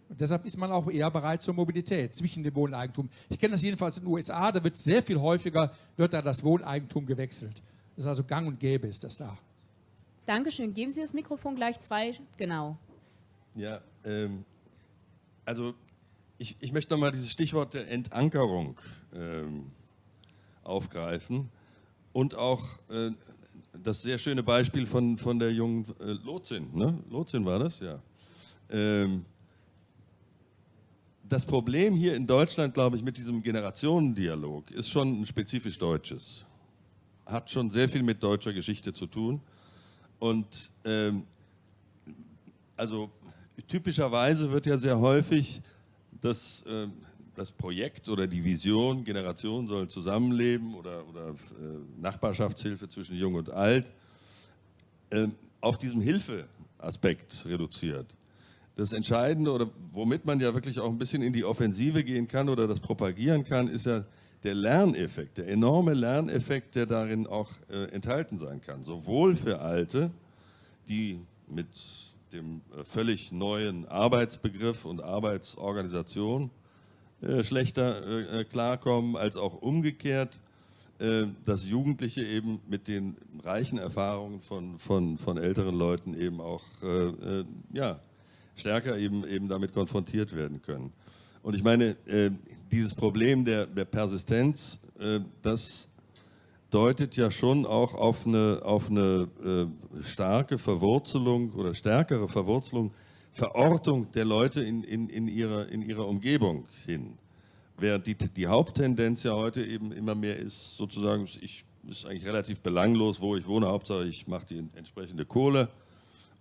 Und deshalb ist man auch eher bereit zur Mobilität zwischen dem Wohneigentum. Ich kenne das jedenfalls in den USA, da wird sehr viel häufiger, wird da das Wohneigentum gewechselt. Das ist also gang und gäbe ist das da. Dankeschön. Geben Sie das Mikrofon gleich zwei. Genau. Ja, ähm, also ich, ich möchte nochmal dieses Stichwort der Entankerung ähm, aufgreifen und auch äh, das sehr schöne Beispiel von, von der jungen äh, Lotsin. Ne? Lotsin war das, ja. Ähm, das Problem hier in Deutschland, glaube ich, mit diesem Generationendialog ist schon ein spezifisch deutsches. Hat schon sehr viel mit deutscher Geschichte zu tun. Und ähm, also typischerweise wird ja sehr häufig das ähm, das Projekt oder die Vision, Generationen sollen zusammenleben oder, oder äh, Nachbarschaftshilfe zwischen Jung und Alt, äh, auf diesem Hilfeaspekt reduziert. Das Entscheidende oder womit man ja wirklich auch ein bisschen in die Offensive gehen kann oder das propagieren kann, ist ja der Lerneffekt, der enorme Lerneffekt, der darin auch äh, enthalten sein kann. Sowohl für Alte, die mit dem äh, völlig neuen Arbeitsbegriff und Arbeitsorganisation äh, schlechter äh, äh, klarkommen, als auch umgekehrt, dass Jugendliche eben mit den reichen Erfahrungen von, von, von älteren Leuten eben auch ja, stärker eben, eben damit konfrontiert werden können. Und ich meine, dieses Problem der, der Persistenz, das deutet ja schon auch auf eine, auf eine starke Verwurzelung oder stärkere Verwurzelung Verortung der Leute in, in, in, ihrer, in ihrer Umgebung hin. Während die, die Haupttendenz ja heute eben immer mehr ist, sozusagen, ich ist eigentlich relativ belanglos, wo ich wohne, Hauptsache ich mache die entsprechende Kohle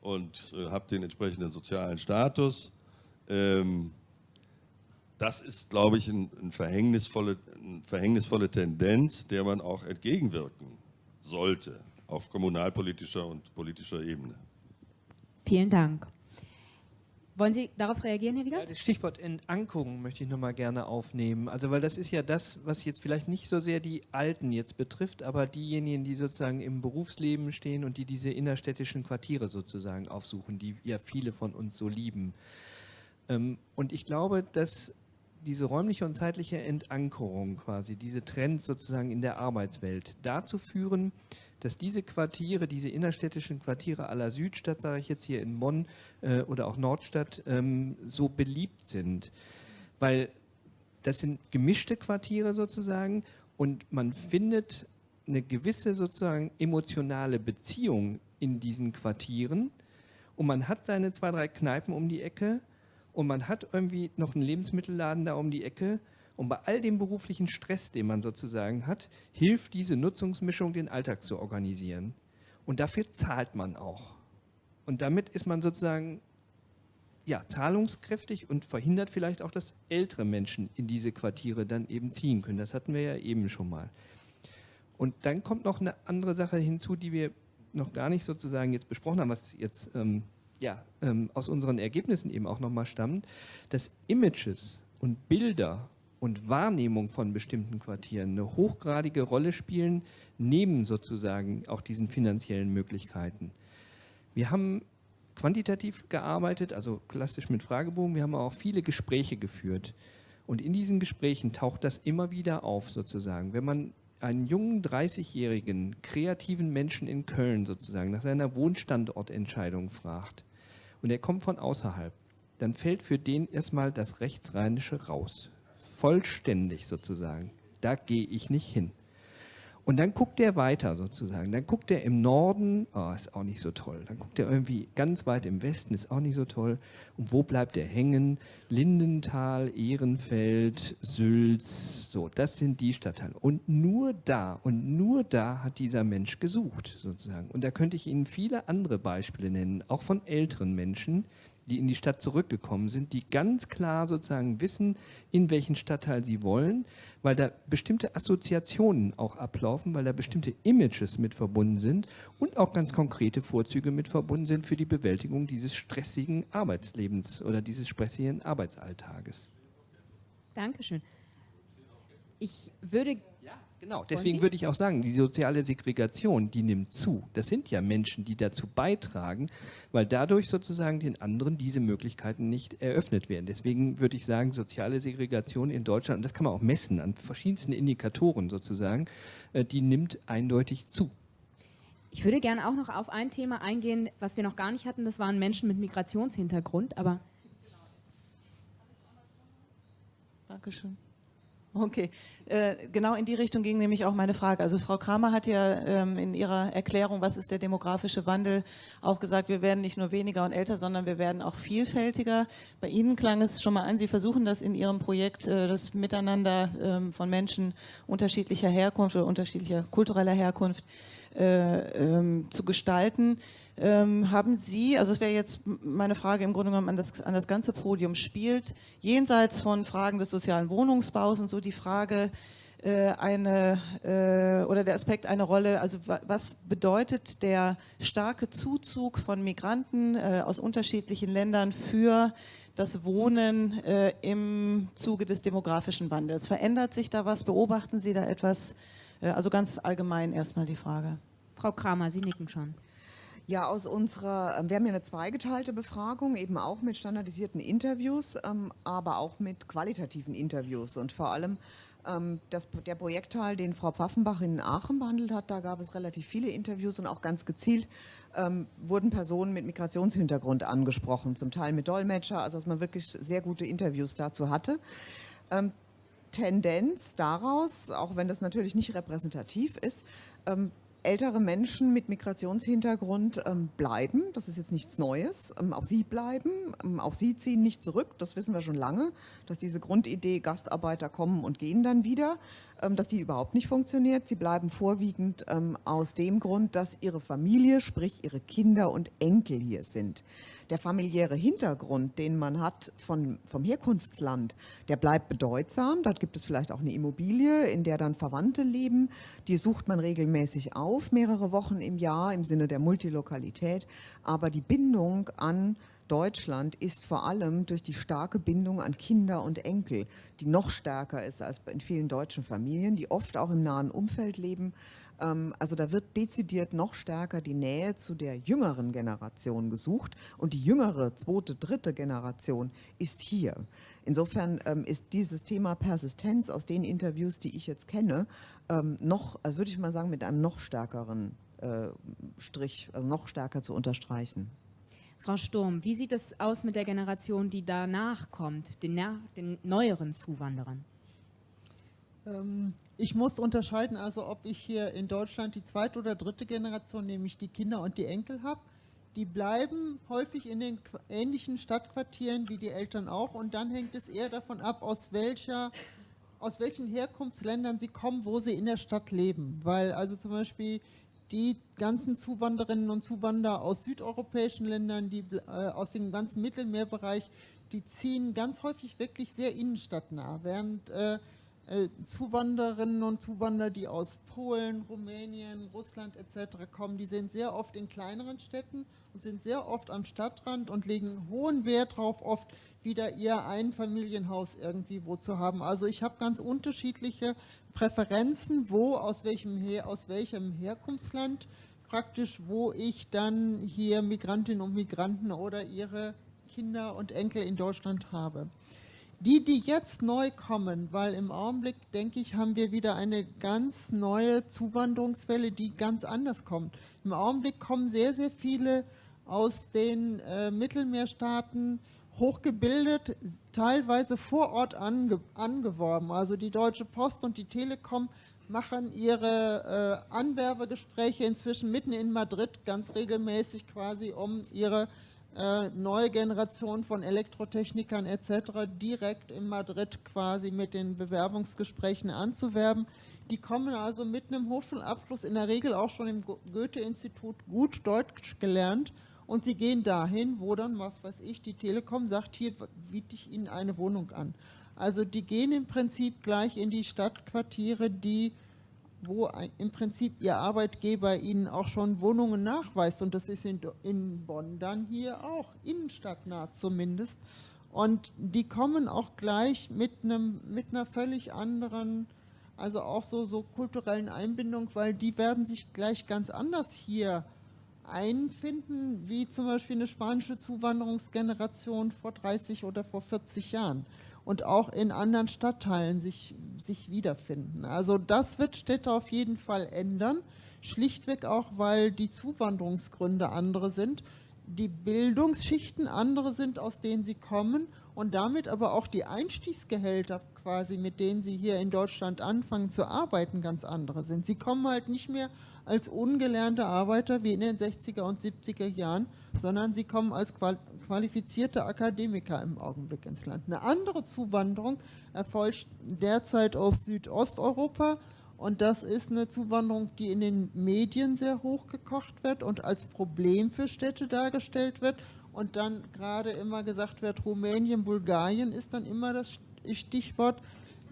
und äh, habe den entsprechenden sozialen Status. Ähm, das ist, glaube ich, ein, ein verhängnisvolle, eine verhängnisvolle Tendenz, der man auch entgegenwirken sollte auf kommunalpolitischer und politischer Ebene. Vielen Dank. Wollen Sie darauf reagieren, Herr Wiegand? Ja, das Stichwort Entankerung möchte ich nochmal gerne aufnehmen. Also weil das ist ja das, was jetzt vielleicht nicht so sehr die Alten jetzt betrifft, aber diejenigen, die sozusagen im Berufsleben stehen und die diese innerstädtischen Quartiere sozusagen aufsuchen, die ja viele von uns so lieben. Ähm, und ich glaube, dass diese räumliche und zeitliche Entankerung quasi, diese Trends sozusagen in der Arbeitswelt dazu führen, dass diese Quartiere, diese innerstädtischen Quartiere aller Südstadt, sage ich jetzt hier in Bonn äh, oder auch Nordstadt, ähm, so beliebt sind. Weil das sind gemischte Quartiere sozusagen und man findet eine gewisse sozusagen emotionale Beziehung in diesen Quartieren und man hat seine zwei, drei Kneipen um die Ecke und man hat irgendwie noch einen Lebensmittelladen da um die Ecke und bei all dem beruflichen Stress, den man sozusagen hat, hilft diese Nutzungsmischung, den Alltag zu organisieren. Und dafür zahlt man auch. Und damit ist man sozusagen ja, zahlungskräftig und verhindert vielleicht auch, dass ältere Menschen in diese Quartiere dann eben ziehen können. Das hatten wir ja eben schon mal. Und dann kommt noch eine andere Sache hinzu, die wir noch gar nicht sozusagen jetzt besprochen haben, was jetzt ähm, ja, ähm, aus unseren Ergebnissen eben auch nochmal stammt, dass Images und Bilder und Wahrnehmung von bestimmten Quartieren eine hochgradige Rolle spielen, neben sozusagen auch diesen finanziellen Möglichkeiten. Wir haben quantitativ gearbeitet, also klassisch mit Fragebogen, wir haben auch viele Gespräche geführt. Und in diesen Gesprächen taucht das immer wieder auf sozusagen. Wenn man einen jungen 30-jährigen kreativen Menschen in Köln sozusagen nach seiner Wohnstandortentscheidung fragt und er kommt von außerhalb, dann fällt für den erstmal das Rechtsrheinische raus vollständig sozusagen. Da gehe ich nicht hin. Und dann guckt er weiter sozusagen. Dann guckt er im Norden, oh, ist auch nicht so toll. Dann guckt er irgendwie ganz weit im Westen, ist auch nicht so toll. Und wo bleibt er hängen? Lindenthal, Ehrenfeld, Sülz, so, das sind die Stadtteile. Und nur da, und nur da hat dieser Mensch gesucht sozusagen. Und da könnte ich Ihnen viele andere Beispiele nennen, auch von älteren Menschen, die in die Stadt zurückgekommen sind, die ganz klar sozusagen wissen, in welchen Stadtteil sie wollen, weil da bestimmte Assoziationen auch ablaufen, weil da bestimmte Images mit verbunden sind und auch ganz konkrete Vorzüge mit verbunden sind für die Bewältigung dieses stressigen Arbeitslebens oder dieses stressigen Arbeitsalltages. Dankeschön. Ich würde Genau, deswegen würde ich auch sagen, die soziale Segregation, die nimmt zu. Das sind ja Menschen, die dazu beitragen, weil dadurch sozusagen den anderen diese Möglichkeiten nicht eröffnet werden. Deswegen würde ich sagen, soziale Segregation in Deutschland, und das kann man auch messen an verschiedensten Indikatoren sozusagen, äh, die nimmt eindeutig zu. Ich würde gerne auch noch auf ein Thema eingehen, was wir noch gar nicht hatten, das waren Menschen mit Migrationshintergrund, aber... Dankeschön. Okay, äh, genau in die Richtung ging nämlich auch meine Frage. Also Frau Kramer hat ja ähm, in ihrer Erklärung, was ist der demografische Wandel, auch gesagt, wir werden nicht nur weniger und älter, sondern wir werden auch vielfältiger. Bei Ihnen klang es schon mal an, Sie versuchen das in Ihrem Projekt, äh, das Miteinander ähm, von Menschen unterschiedlicher Herkunft oder unterschiedlicher kultureller Herkunft äh, ähm, zu gestalten. Ähm, haben Sie, also es wäre jetzt meine Frage im Grunde genommen an das, an das ganze Podium, spielt jenseits von Fragen des sozialen Wohnungsbaus und so die Frage, äh, eine äh, oder der Aspekt eine Rolle, also was bedeutet der starke Zuzug von Migranten äh, aus unterschiedlichen Ländern für das Wohnen äh, im Zuge des demografischen Wandels? Verändert sich da was? Beobachten Sie da etwas? Äh, also ganz allgemein erstmal die Frage. Frau Kramer, Sie nicken schon. Ja, aus unserer, ähm, wir haben ja eine zweigeteilte Befragung, eben auch mit standardisierten Interviews, ähm, aber auch mit qualitativen Interviews und vor allem ähm, das, der Projektteil, den Frau Pfaffenbach in Aachen behandelt hat, da gab es relativ viele Interviews und auch ganz gezielt ähm, wurden Personen mit Migrationshintergrund angesprochen, zum Teil mit Dolmetscher, also dass man wirklich sehr gute Interviews dazu hatte. Ähm, Tendenz daraus, auch wenn das natürlich nicht repräsentativ ist, ähm, ältere Menschen mit Migrationshintergrund ähm, bleiben. Das ist jetzt nichts Neues. Ähm, auch sie bleiben. Ähm, auch sie ziehen nicht zurück. Das wissen wir schon lange, dass diese Grundidee, Gastarbeiter kommen und gehen dann wieder, dass die überhaupt nicht funktioniert. Sie bleiben vorwiegend ähm, aus dem Grund, dass ihre Familie, sprich ihre Kinder und Enkel hier sind der familiäre Hintergrund, den man hat von, vom Herkunftsland, der bleibt bedeutsam. Dort gibt es vielleicht auch eine Immobilie, in der dann Verwandte leben. Die sucht man regelmäßig auf, mehrere Wochen im Jahr im Sinne der Multilokalität. Aber die Bindung an Deutschland ist vor allem durch die starke Bindung an Kinder und Enkel, die noch stärker ist als in vielen deutschen Familien, die oft auch im nahen Umfeld leben, ähm, also da wird dezidiert noch stärker die Nähe zu der jüngeren Generation gesucht und die jüngere, zweite, dritte Generation ist hier. Insofern ähm, ist dieses Thema Persistenz aus den Interviews, die ich jetzt kenne, ähm, noch, also würde ich mal sagen, mit einem noch stärkeren äh, Strich, also noch stärker zu unterstreichen. Frau Sturm, wie sieht es aus mit der Generation, die danach kommt, den, den neueren Zuwanderern? Ähm, ich muss unterscheiden, also ob ich hier in Deutschland die zweite oder dritte Generation, nämlich die Kinder und die Enkel habe. die bleiben häufig in den ähnlichen Stadtquartieren wie die Eltern auch und dann hängt es eher davon ab, aus welcher aus welchen Herkunftsländern sie kommen, wo sie in der Stadt leben. Weil also zum Beispiel die ganzen Zuwanderinnen und Zuwanderer aus südeuropäischen Ländern, die äh, aus dem ganzen Mittelmeerbereich, die ziehen ganz häufig wirklich sehr innenstadtnah, während äh, äh, Zuwanderinnen und Zuwanderer, die aus Polen, Rumänien, Russland etc. kommen, die sind sehr oft in kleineren Städten und sind sehr oft am Stadtrand und legen hohen Wert darauf, oft wieder ihr Einfamilienhaus irgendwie wo zu haben. Also ich habe ganz unterschiedliche Präferenzen, wo, aus welchem, Her aus welchem Herkunftsland praktisch, wo ich dann hier Migrantinnen und Migranten oder ihre Kinder und Enkel in Deutschland habe. Die, die jetzt neu kommen, weil im Augenblick, denke ich, haben wir wieder eine ganz neue Zuwanderungswelle, die ganz anders kommt. Im Augenblick kommen sehr, sehr viele aus den äh, Mittelmeerstaaten, hochgebildet, teilweise vor Ort ange angeworben. Also die Deutsche Post und die Telekom machen ihre äh, Anwerbegespräche inzwischen mitten in Madrid ganz regelmäßig quasi, um ihre äh, neue Generation von Elektrotechnikern etc. direkt in Madrid quasi mit den Bewerbungsgesprächen anzuwerben. Die kommen also mit einem Hochschulabschluss in der Regel auch schon im Goethe-Institut gut Deutsch gelernt und sie gehen dahin, wo dann, was weiß ich, die Telekom sagt, hier biete ich Ihnen eine Wohnung an. Also die gehen im Prinzip gleich in die Stadtquartiere, die wo im Prinzip Ihr Arbeitgeber Ihnen auch schon Wohnungen nachweist. Und das ist in, in Bonn dann hier auch, innenstadtnah zumindest. Und die kommen auch gleich mit, einem, mit einer völlig anderen, also auch so, so kulturellen Einbindung, weil die werden sich gleich ganz anders hier einfinden, wie zum Beispiel eine spanische Zuwanderungsgeneration vor 30 oder vor 40 Jahren und auch in anderen Stadtteilen sich, sich wiederfinden. Also das wird Städte auf jeden Fall ändern, schlichtweg auch, weil die Zuwanderungsgründe andere sind, die Bildungsschichten andere sind, aus denen sie kommen und damit aber auch die Einstiegsgehälter quasi, mit denen sie hier in Deutschland anfangen zu arbeiten, ganz andere sind. Sie kommen halt nicht mehr als ungelernte Arbeiter wie in den 60er und 70er Jahren, sondern sie kommen als qualifizierte Akademiker im Augenblick ins Land. Eine andere Zuwanderung erfolgt derzeit aus Südosteuropa und das ist eine Zuwanderung, die in den Medien sehr hochgekocht wird und als Problem für Städte dargestellt wird und dann gerade immer gesagt wird, Rumänien, Bulgarien ist dann immer das Stichwort.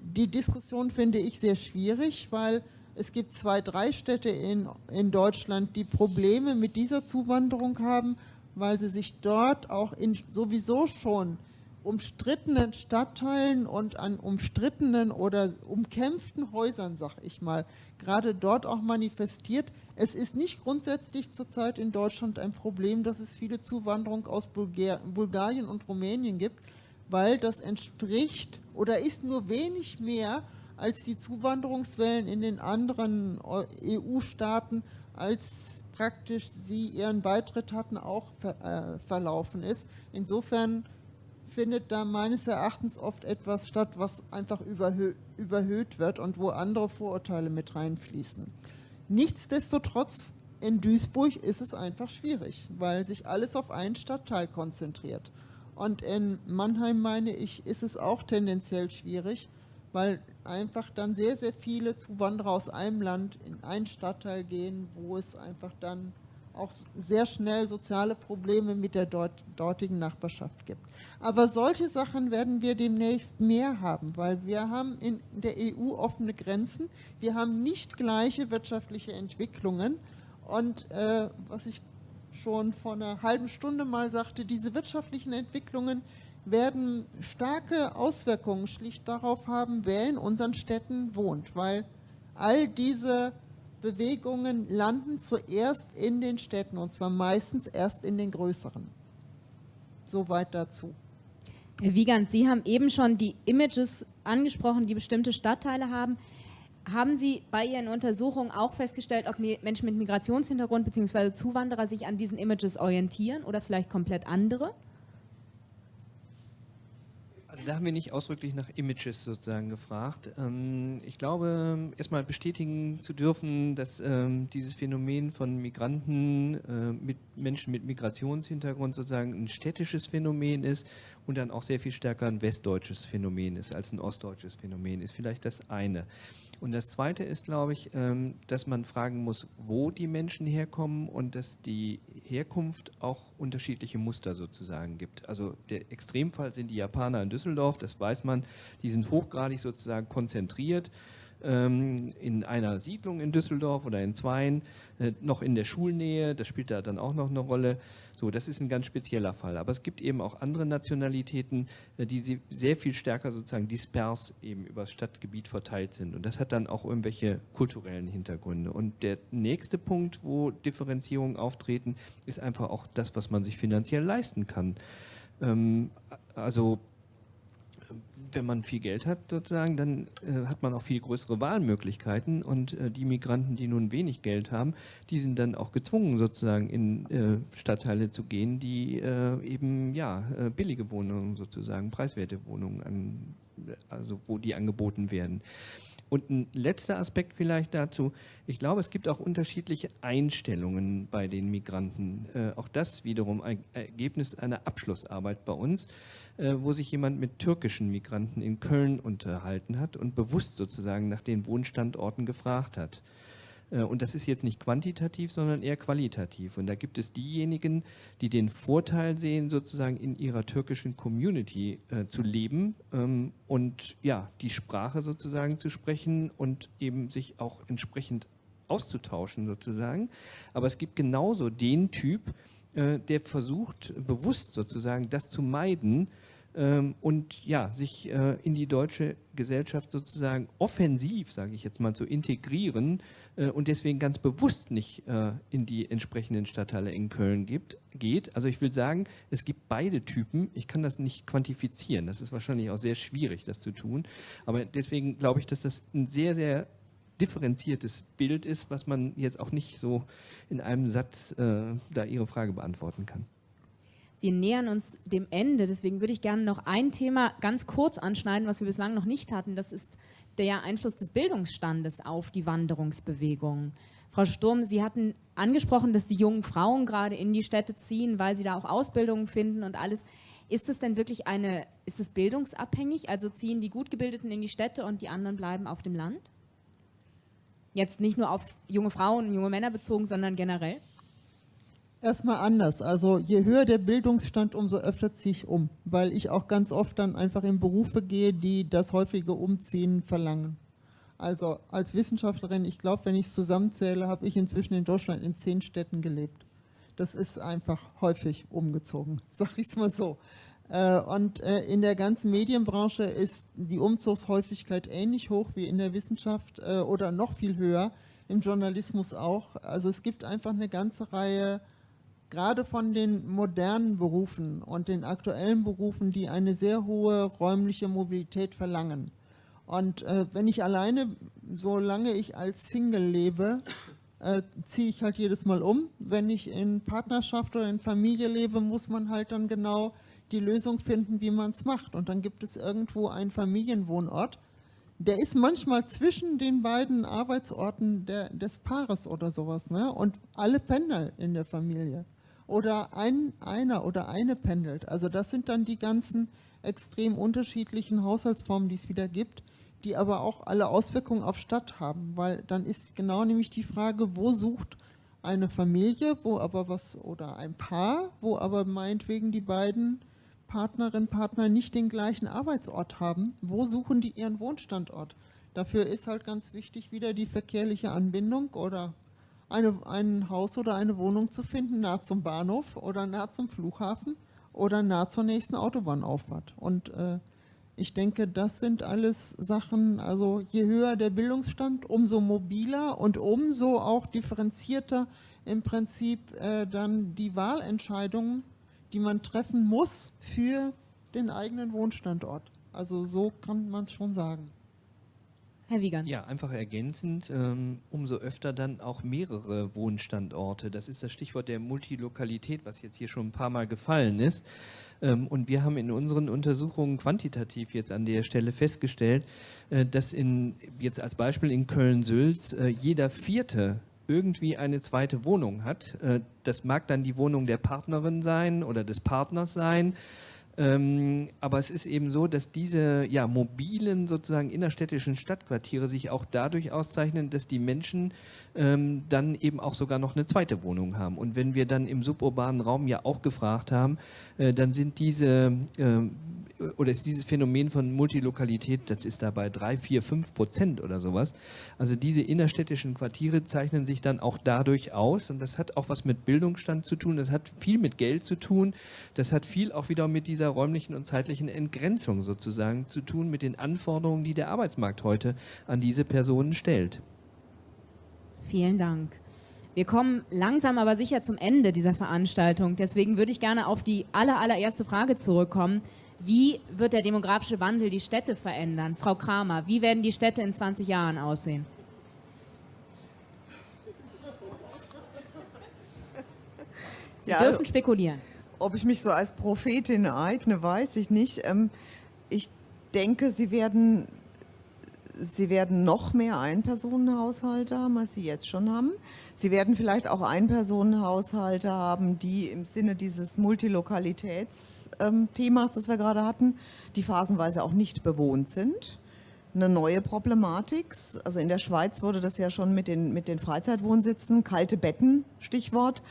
Die Diskussion finde ich sehr schwierig, weil es gibt zwei, drei Städte in, in Deutschland, die Probleme mit dieser Zuwanderung haben, weil sie sich dort auch in sowieso schon umstrittenen Stadtteilen und an umstrittenen oder umkämpften Häusern, sag ich mal, gerade dort auch manifestiert. Es ist nicht grundsätzlich zurzeit in Deutschland ein Problem, dass es viele Zuwanderung aus Bulgarien und Rumänien gibt, weil das entspricht oder ist nur wenig mehr als die Zuwanderungswellen in den anderen EU-Staaten, als praktisch sie ihren Beitritt hatten, auch ver, äh, verlaufen ist. Insofern findet da meines Erachtens oft etwas statt, was einfach überhö überhöht wird und wo andere Vorurteile mit reinfließen. Nichtsdestotrotz in Duisburg ist es einfach schwierig, weil sich alles auf einen Stadtteil konzentriert. Und in Mannheim, meine ich, ist es auch tendenziell schwierig, weil einfach dann sehr, sehr viele Zuwanderer aus einem Land in einen Stadtteil gehen, wo es einfach dann auch sehr schnell soziale Probleme mit der dort, dortigen Nachbarschaft gibt. Aber solche Sachen werden wir demnächst mehr haben, weil wir haben in der EU offene Grenzen, wir haben nicht gleiche wirtschaftliche Entwicklungen und äh, was ich schon vor einer halben Stunde mal sagte, diese wirtschaftlichen Entwicklungen werden starke Auswirkungen schlicht darauf haben, wer in unseren Städten wohnt, weil all diese Bewegungen landen zuerst in den Städten und zwar meistens erst in den größeren. Soweit dazu. Herr Wiegand, Sie haben eben schon die Images angesprochen, die bestimmte Stadtteile haben. Haben Sie bei Ihren Untersuchungen auch festgestellt, ob Menschen mit Migrationshintergrund bzw. Zuwanderer sich an diesen Images orientieren oder vielleicht komplett andere? Also da haben wir nicht ausdrücklich nach Images sozusagen gefragt. Ähm, ich glaube, erstmal bestätigen zu dürfen, dass ähm, dieses Phänomen von Migranten äh, mit Menschen mit Migrationshintergrund sozusagen ein städtisches Phänomen ist und dann auch sehr viel stärker ein westdeutsches Phänomen ist als ein ostdeutsches Phänomen ist. Vielleicht das eine. Und das Zweite ist, glaube ich, ähm, dass man fragen muss, wo die Menschen herkommen und dass die Herkunft auch unterschiedliche Muster sozusagen gibt. Also der Extremfall sind die Japaner in Düsseldorf, das weiß man, die sind hochgradig sozusagen konzentriert ähm, in einer Siedlung in Düsseldorf oder in Zweien, äh, noch in der Schulnähe, das spielt da dann auch noch eine Rolle. So, das ist ein ganz spezieller Fall. Aber es gibt eben auch andere Nationalitäten, äh, die sehr viel stärker sozusagen dispers eben über das Stadtgebiet verteilt sind. Und das hat dann auch irgendwelche kulturellen Hintergründe. Und der nächste Punkt, wo Differenzierungen auftreten, ist einfach auch das, was man sich finanziell leisten kann. Ähm, also wenn man viel Geld hat, sozusagen, dann äh, hat man auch viel größere Wahlmöglichkeiten und äh, die Migranten, die nun wenig Geld haben, die sind dann auch gezwungen, sozusagen in äh, Stadtteile zu gehen, die äh, eben ja äh, billige Wohnungen sozusagen, preiswerte Wohnungen an, also wo die angeboten werden. Und ein letzter Aspekt vielleicht dazu. Ich glaube, es gibt auch unterschiedliche Einstellungen bei den Migranten. Äh, auch das wiederum ein Ergebnis einer Abschlussarbeit bei uns, wo sich jemand mit türkischen Migranten in Köln unterhalten hat und bewusst sozusagen nach den Wohnstandorten gefragt hat. Äh, und das ist jetzt nicht quantitativ, sondern eher qualitativ. Und da gibt es diejenigen, die den Vorteil sehen, sozusagen in ihrer türkischen Community äh, zu leben ähm, und ja, die Sprache sozusagen zu sprechen und eben sich auch entsprechend auszutauschen sozusagen. Aber es gibt genauso den Typ, äh, der versucht, bewusst sozusagen das zu meiden, ähm, und ja, sich äh, in die deutsche Gesellschaft sozusagen offensiv, sage ich jetzt mal, zu integrieren äh, und deswegen ganz bewusst nicht äh, in die entsprechenden Stadtteile in Köln gibt, geht. Also ich will sagen, es gibt beide Typen. Ich kann das nicht quantifizieren. Das ist wahrscheinlich auch sehr schwierig, das zu tun. Aber deswegen glaube ich, dass das ein sehr, sehr differenziertes Bild ist, was man jetzt auch nicht so in einem Satz äh, da Ihre Frage beantworten kann. Wir nähern uns dem Ende, deswegen würde ich gerne noch ein Thema ganz kurz anschneiden, was wir bislang noch nicht hatten. Das ist der Einfluss des Bildungsstandes auf die Wanderungsbewegung. Frau Sturm, Sie hatten angesprochen, dass die jungen Frauen gerade in die Städte ziehen, weil sie da auch Ausbildungen finden und alles. Ist es denn wirklich eine, ist es bildungsabhängig? Also ziehen die Gutgebildeten in die Städte und die anderen bleiben auf dem Land? Jetzt nicht nur auf junge Frauen und junge Männer bezogen, sondern generell? Erstmal anders. Also je höher der Bildungsstand, umso öfter ziehe ich um, weil ich auch ganz oft dann einfach in Berufe gehe, die das häufige Umziehen verlangen. Also als Wissenschaftlerin, ich glaube, wenn ich es zusammenzähle, habe ich inzwischen in Deutschland in zehn Städten gelebt. Das ist einfach häufig umgezogen, sag ich es mal so. Äh, und äh, in der ganzen Medienbranche ist die Umzugshäufigkeit ähnlich hoch wie in der Wissenschaft äh, oder noch viel höher, im Journalismus auch. Also es gibt einfach eine ganze Reihe gerade von den modernen Berufen und den aktuellen Berufen, die eine sehr hohe räumliche Mobilität verlangen. Und äh, wenn ich alleine, solange ich als Single lebe, äh, ziehe ich halt jedes Mal um. Wenn ich in Partnerschaft oder in Familie lebe, muss man halt dann genau die Lösung finden, wie man es macht. Und dann gibt es irgendwo einen Familienwohnort. Der ist manchmal zwischen den beiden Arbeitsorten der, des Paares oder sowas. Ne? Und alle pendeln in der Familie oder ein, einer oder eine pendelt. Also das sind dann die ganzen extrem unterschiedlichen Haushaltsformen, die es wieder gibt, die aber auch alle Auswirkungen auf Stadt haben, weil dann ist genau nämlich die Frage, wo sucht eine Familie, wo aber was, oder ein Paar, wo aber meinetwegen die beiden Partnerinnen, Partner nicht den gleichen Arbeitsort haben, wo suchen die ihren Wohnstandort? Dafür ist halt ganz wichtig wieder die verkehrliche Anbindung oder eine, ein Haus oder eine Wohnung zu finden, nah zum Bahnhof oder nah zum Flughafen oder nah zur nächsten Autobahnauffahrt. Und äh, ich denke, das sind alles Sachen, also je höher der Bildungsstand, umso mobiler und umso auch differenzierter im Prinzip äh, dann die Wahlentscheidungen, die man treffen muss für den eigenen Wohnstandort. Also so kann man es schon sagen. Herr Wiegand. Ja, einfach ergänzend, ähm, umso öfter dann auch mehrere Wohnstandorte. Das ist das Stichwort der Multilokalität, was jetzt hier schon ein paar Mal gefallen ist. Ähm, und wir haben in unseren Untersuchungen quantitativ jetzt an der Stelle festgestellt, äh, dass in, jetzt als Beispiel in Köln-Sülz äh, jeder vierte irgendwie eine zweite Wohnung hat. Äh, das mag dann die Wohnung der Partnerin sein oder des Partners sein. Ähm, aber es ist eben so, dass diese ja, mobilen sozusagen innerstädtischen Stadtquartiere sich auch dadurch auszeichnen, dass die Menschen ähm, dann eben auch sogar noch eine zweite Wohnung haben. Und wenn wir dann im suburbanen Raum ja auch gefragt haben, äh, dann sind diese äh, oder ist dieses Phänomen von Multilokalität, das ist da bei drei, vier, fünf Prozent oder sowas. Also diese innerstädtischen Quartiere zeichnen sich dann auch dadurch aus und das hat auch was mit Bildungsstand zu tun, das hat viel mit Geld zu tun, das hat viel auch wieder mit dieser räumlichen und zeitlichen Entgrenzung sozusagen zu tun, mit den Anforderungen, die der Arbeitsmarkt heute an diese Personen stellt. Vielen Dank. Wir kommen langsam aber sicher zum Ende dieser Veranstaltung. Deswegen würde ich gerne auf die aller, allererste Frage zurückkommen. Wie wird der demografische Wandel die Städte verändern? Frau Kramer, wie werden die Städte in 20 Jahren aussehen? Sie ja, dürfen spekulieren. Ob ich mich so als Prophetin eigne, weiß ich nicht. Ähm, ich denke, sie werden, sie werden noch mehr Einpersonenhaushalte haben, als sie jetzt schon haben. Sie werden vielleicht auch Einpersonenhaushalte haben, die im Sinne dieses Multilokalitätsthemas, das wir gerade hatten, die phasenweise auch nicht bewohnt sind. Eine neue Problematik. Also in der Schweiz wurde das ja schon mit den, mit den Freizeitwohnsitzen, kalte Betten, Stichwort,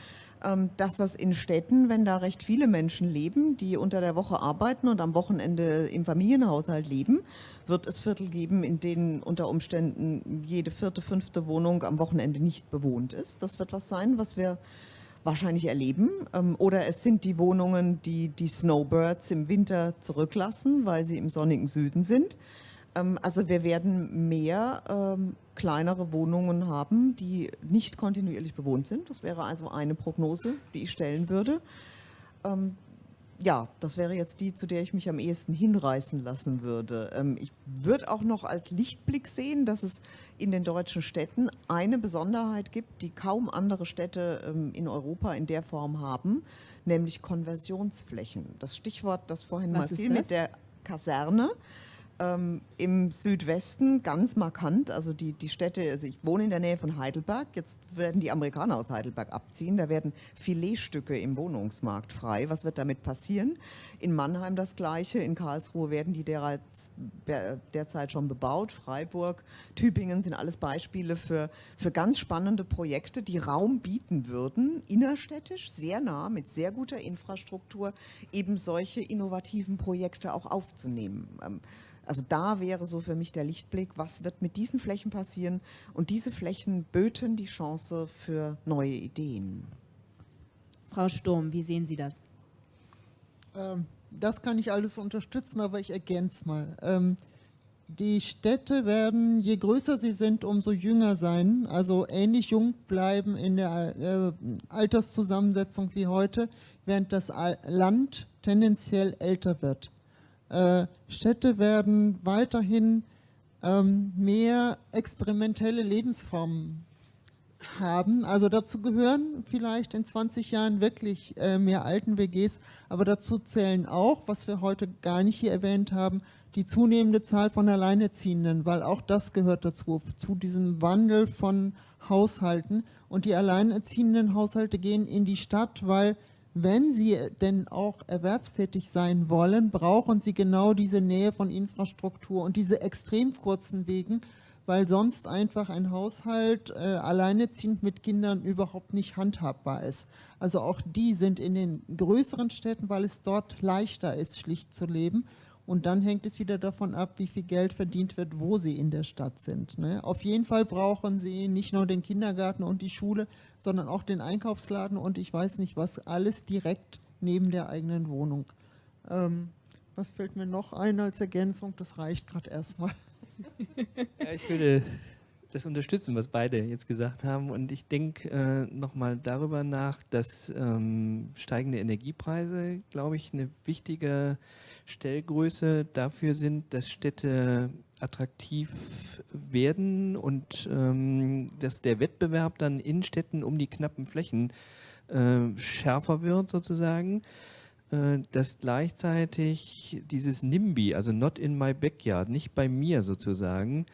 dass das in Städten, wenn da recht viele Menschen leben, die unter der Woche arbeiten und am Wochenende im Familienhaushalt leben, wird es Viertel geben, in denen unter Umständen jede vierte, fünfte Wohnung am Wochenende nicht bewohnt ist. Das wird was sein, was wir wahrscheinlich erleben. Ähm, oder es sind die Wohnungen, die die Snowbirds im Winter zurücklassen, weil sie im sonnigen Süden sind. Ähm, also wir werden mehr ähm, kleinere Wohnungen haben, die nicht kontinuierlich bewohnt sind. Das wäre also eine Prognose, die ich stellen würde ja, das wäre jetzt die, zu der ich mich am ehesten hinreißen lassen würde. Ähm, ich würde auch noch als Lichtblick sehen, dass es in den deutschen Städten eine Besonderheit gibt, die kaum andere Städte ähm, in Europa in der Form haben, nämlich Konversionsflächen. Das Stichwort, das vorhin Was mal fiel mit der Kaserne ähm, im Südwesten ganz markant. Also die, die Städte, also ich wohne in der Nähe von Heidelberg, jetzt werden die Amerikaner aus Heidelberg abziehen, da werden Filetstücke im Wohnungsmarkt frei. Was wird damit passieren? In Mannheim das Gleiche, in Karlsruhe werden die derzeit, derzeit schon bebaut, Freiburg, Tübingen sind alles Beispiele für, für ganz spannende Projekte, die Raum bieten würden, innerstädtisch, sehr nah, mit sehr guter Infrastruktur, eben solche innovativen Projekte auch aufzunehmen. Ähm, also da wäre so für mich der Lichtblick, was wird mit diesen Flächen passieren? Und diese Flächen böten die Chance für neue Ideen. Frau Sturm, wie sehen Sie das? Ähm, das kann ich alles unterstützen, aber ich ergänze mal. Ähm, die Städte werden, je größer sie sind, umso jünger sein, also ähnlich jung bleiben in der äh, Alterszusammensetzung wie heute, während das Land tendenziell älter wird. Äh, Städte werden weiterhin ähm, mehr experimentelle Lebensformen haben. Also dazu gehören vielleicht in 20 Jahren wirklich äh, mehr Alten-WGs, aber dazu zählen auch, was wir heute gar nicht hier erwähnt haben, die zunehmende Zahl von Alleinerziehenden, weil auch das gehört dazu, zu diesem Wandel von Haushalten. Und die alleinerziehenden Haushalte gehen in die Stadt, weil wenn sie denn auch erwerbstätig sein wollen, brauchen sie genau diese Nähe von Infrastruktur und diese extrem kurzen Wegen, weil sonst einfach ein Haushalt äh, alleineziehend mit Kindern überhaupt nicht handhabbar ist. Also auch die sind in den größeren Städten, weil es dort leichter ist, schlicht zu leben. Und dann hängt es wieder davon ab, wie viel Geld verdient wird, wo sie in der Stadt sind. Ne? Auf jeden Fall brauchen sie nicht nur den Kindergarten und die Schule, sondern auch den Einkaufsladen und ich weiß nicht was, alles direkt neben der eigenen Wohnung. Ähm, was fällt mir noch ein als Ergänzung? Das reicht gerade erstmal. Ja, ich würde das unterstützen, was beide jetzt gesagt haben. Und ich denke äh, nochmal darüber nach, dass ähm, steigende Energiepreise, glaube ich, eine wichtige Stellgröße dafür sind, dass Städte attraktiv werden und ähm, dass der Wettbewerb dann in Städten um die knappen Flächen äh, schärfer wird sozusagen, äh, dass gleichzeitig dieses NIMBY, also not in my backyard, nicht bei mir sozusagen,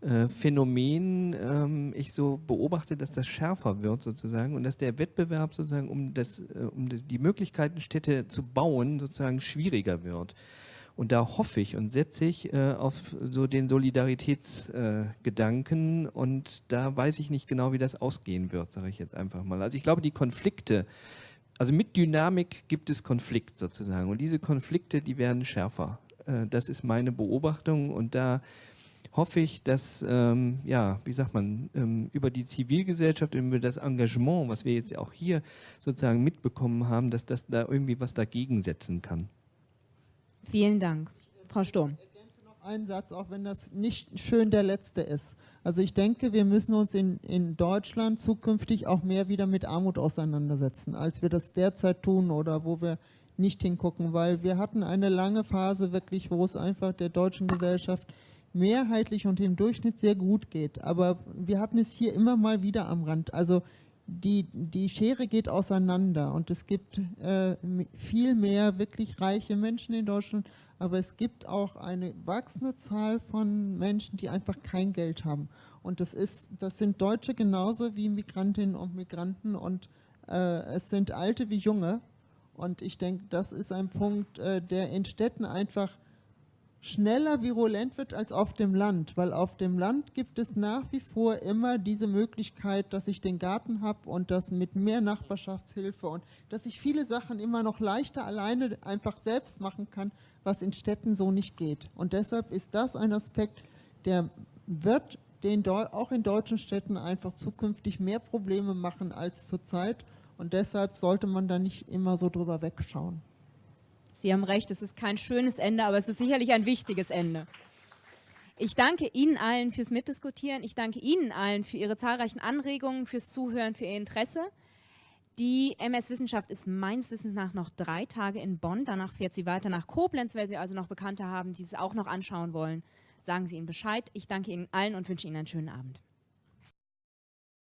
äh, Phänomen ähm, ich so beobachte, dass das schärfer wird sozusagen und dass der Wettbewerb sozusagen um, das, äh, um die Möglichkeiten, Städte zu bauen, sozusagen schwieriger wird. Und da hoffe ich und setze ich äh, auf so den Solidaritätsgedanken äh, und da weiß ich nicht genau, wie das ausgehen wird, sage ich jetzt einfach mal. Also ich glaube, die Konflikte, also mit Dynamik gibt es Konflikt sozusagen und diese Konflikte, die werden schärfer. Äh, das ist meine Beobachtung und da hoffe ich, dass, ähm, ja, wie sagt man, ähm, über die Zivilgesellschaft, über das Engagement, was wir jetzt auch hier sozusagen mitbekommen haben, dass das da irgendwie was dagegen setzen kann. Vielen Dank. Frau Sturm. Ein Satz, auch wenn das nicht schön der letzte ist. Also ich denke, wir müssen uns in, in Deutschland zukünftig auch mehr wieder mit Armut auseinandersetzen, als wir das derzeit tun oder wo wir nicht hingucken, weil wir hatten eine lange Phase wirklich, wo es einfach der deutschen Gesellschaft mehrheitlich und im Durchschnitt sehr gut geht. Aber wir hatten es hier immer mal wieder am Rand. Also die, die Schere geht auseinander und es gibt äh, viel mehr wirklich reiche Menschen in Deutschland, aber es gibt auch eine wachsende Zahl von Menschen, die einfach kein Geld haben. Und das, ist, das sind Deutsche genauso wie Migrantinnen und Migranten und äh, es sind Alte wie Junge. Und ich denke, das ist ein Punkt, äh, der in Städten einfach schneller virulent wird als auf dem Land, weil auf dem Land gibt es nach wie vor immer diese Möglichkeit, dass ich den Garten habe und das mit mehr Nachbarschaftshilfe und dass ich viele Sachen immer noch leichter alleine einfach selbst machen kann, was in Städten so nicht geht. Und deshalb ist das ein Aspekt, der wird den auch in deutschen Städten einfach zukünftig mehr Probleme machen als zurzeit und deshalb sollte man da nicht immer so drüber wegschauen. Sie haben recht, es ist kein schönes Ende, aber es ist sicherlich ein wichtiges Ende. Ich danke Ihnen allen fürs Mitdiskutieren. Ich danke Ihnen allen für Ihre zahlreichen Anregungen, fürs Zuhören, für Ihr Interesse. Die MS Wissenschaft ist meines Wissens nach noch drei Tage in Bonn. Danach fährt sie weiter nach Koblenz. Wer Sie also noch Bekannte haben, die es auch noch anschauen wollen, sagen Sie ihnen Bescheid. Ich danke Ihnen allen und wünsche Ihnen einen schönen Abend.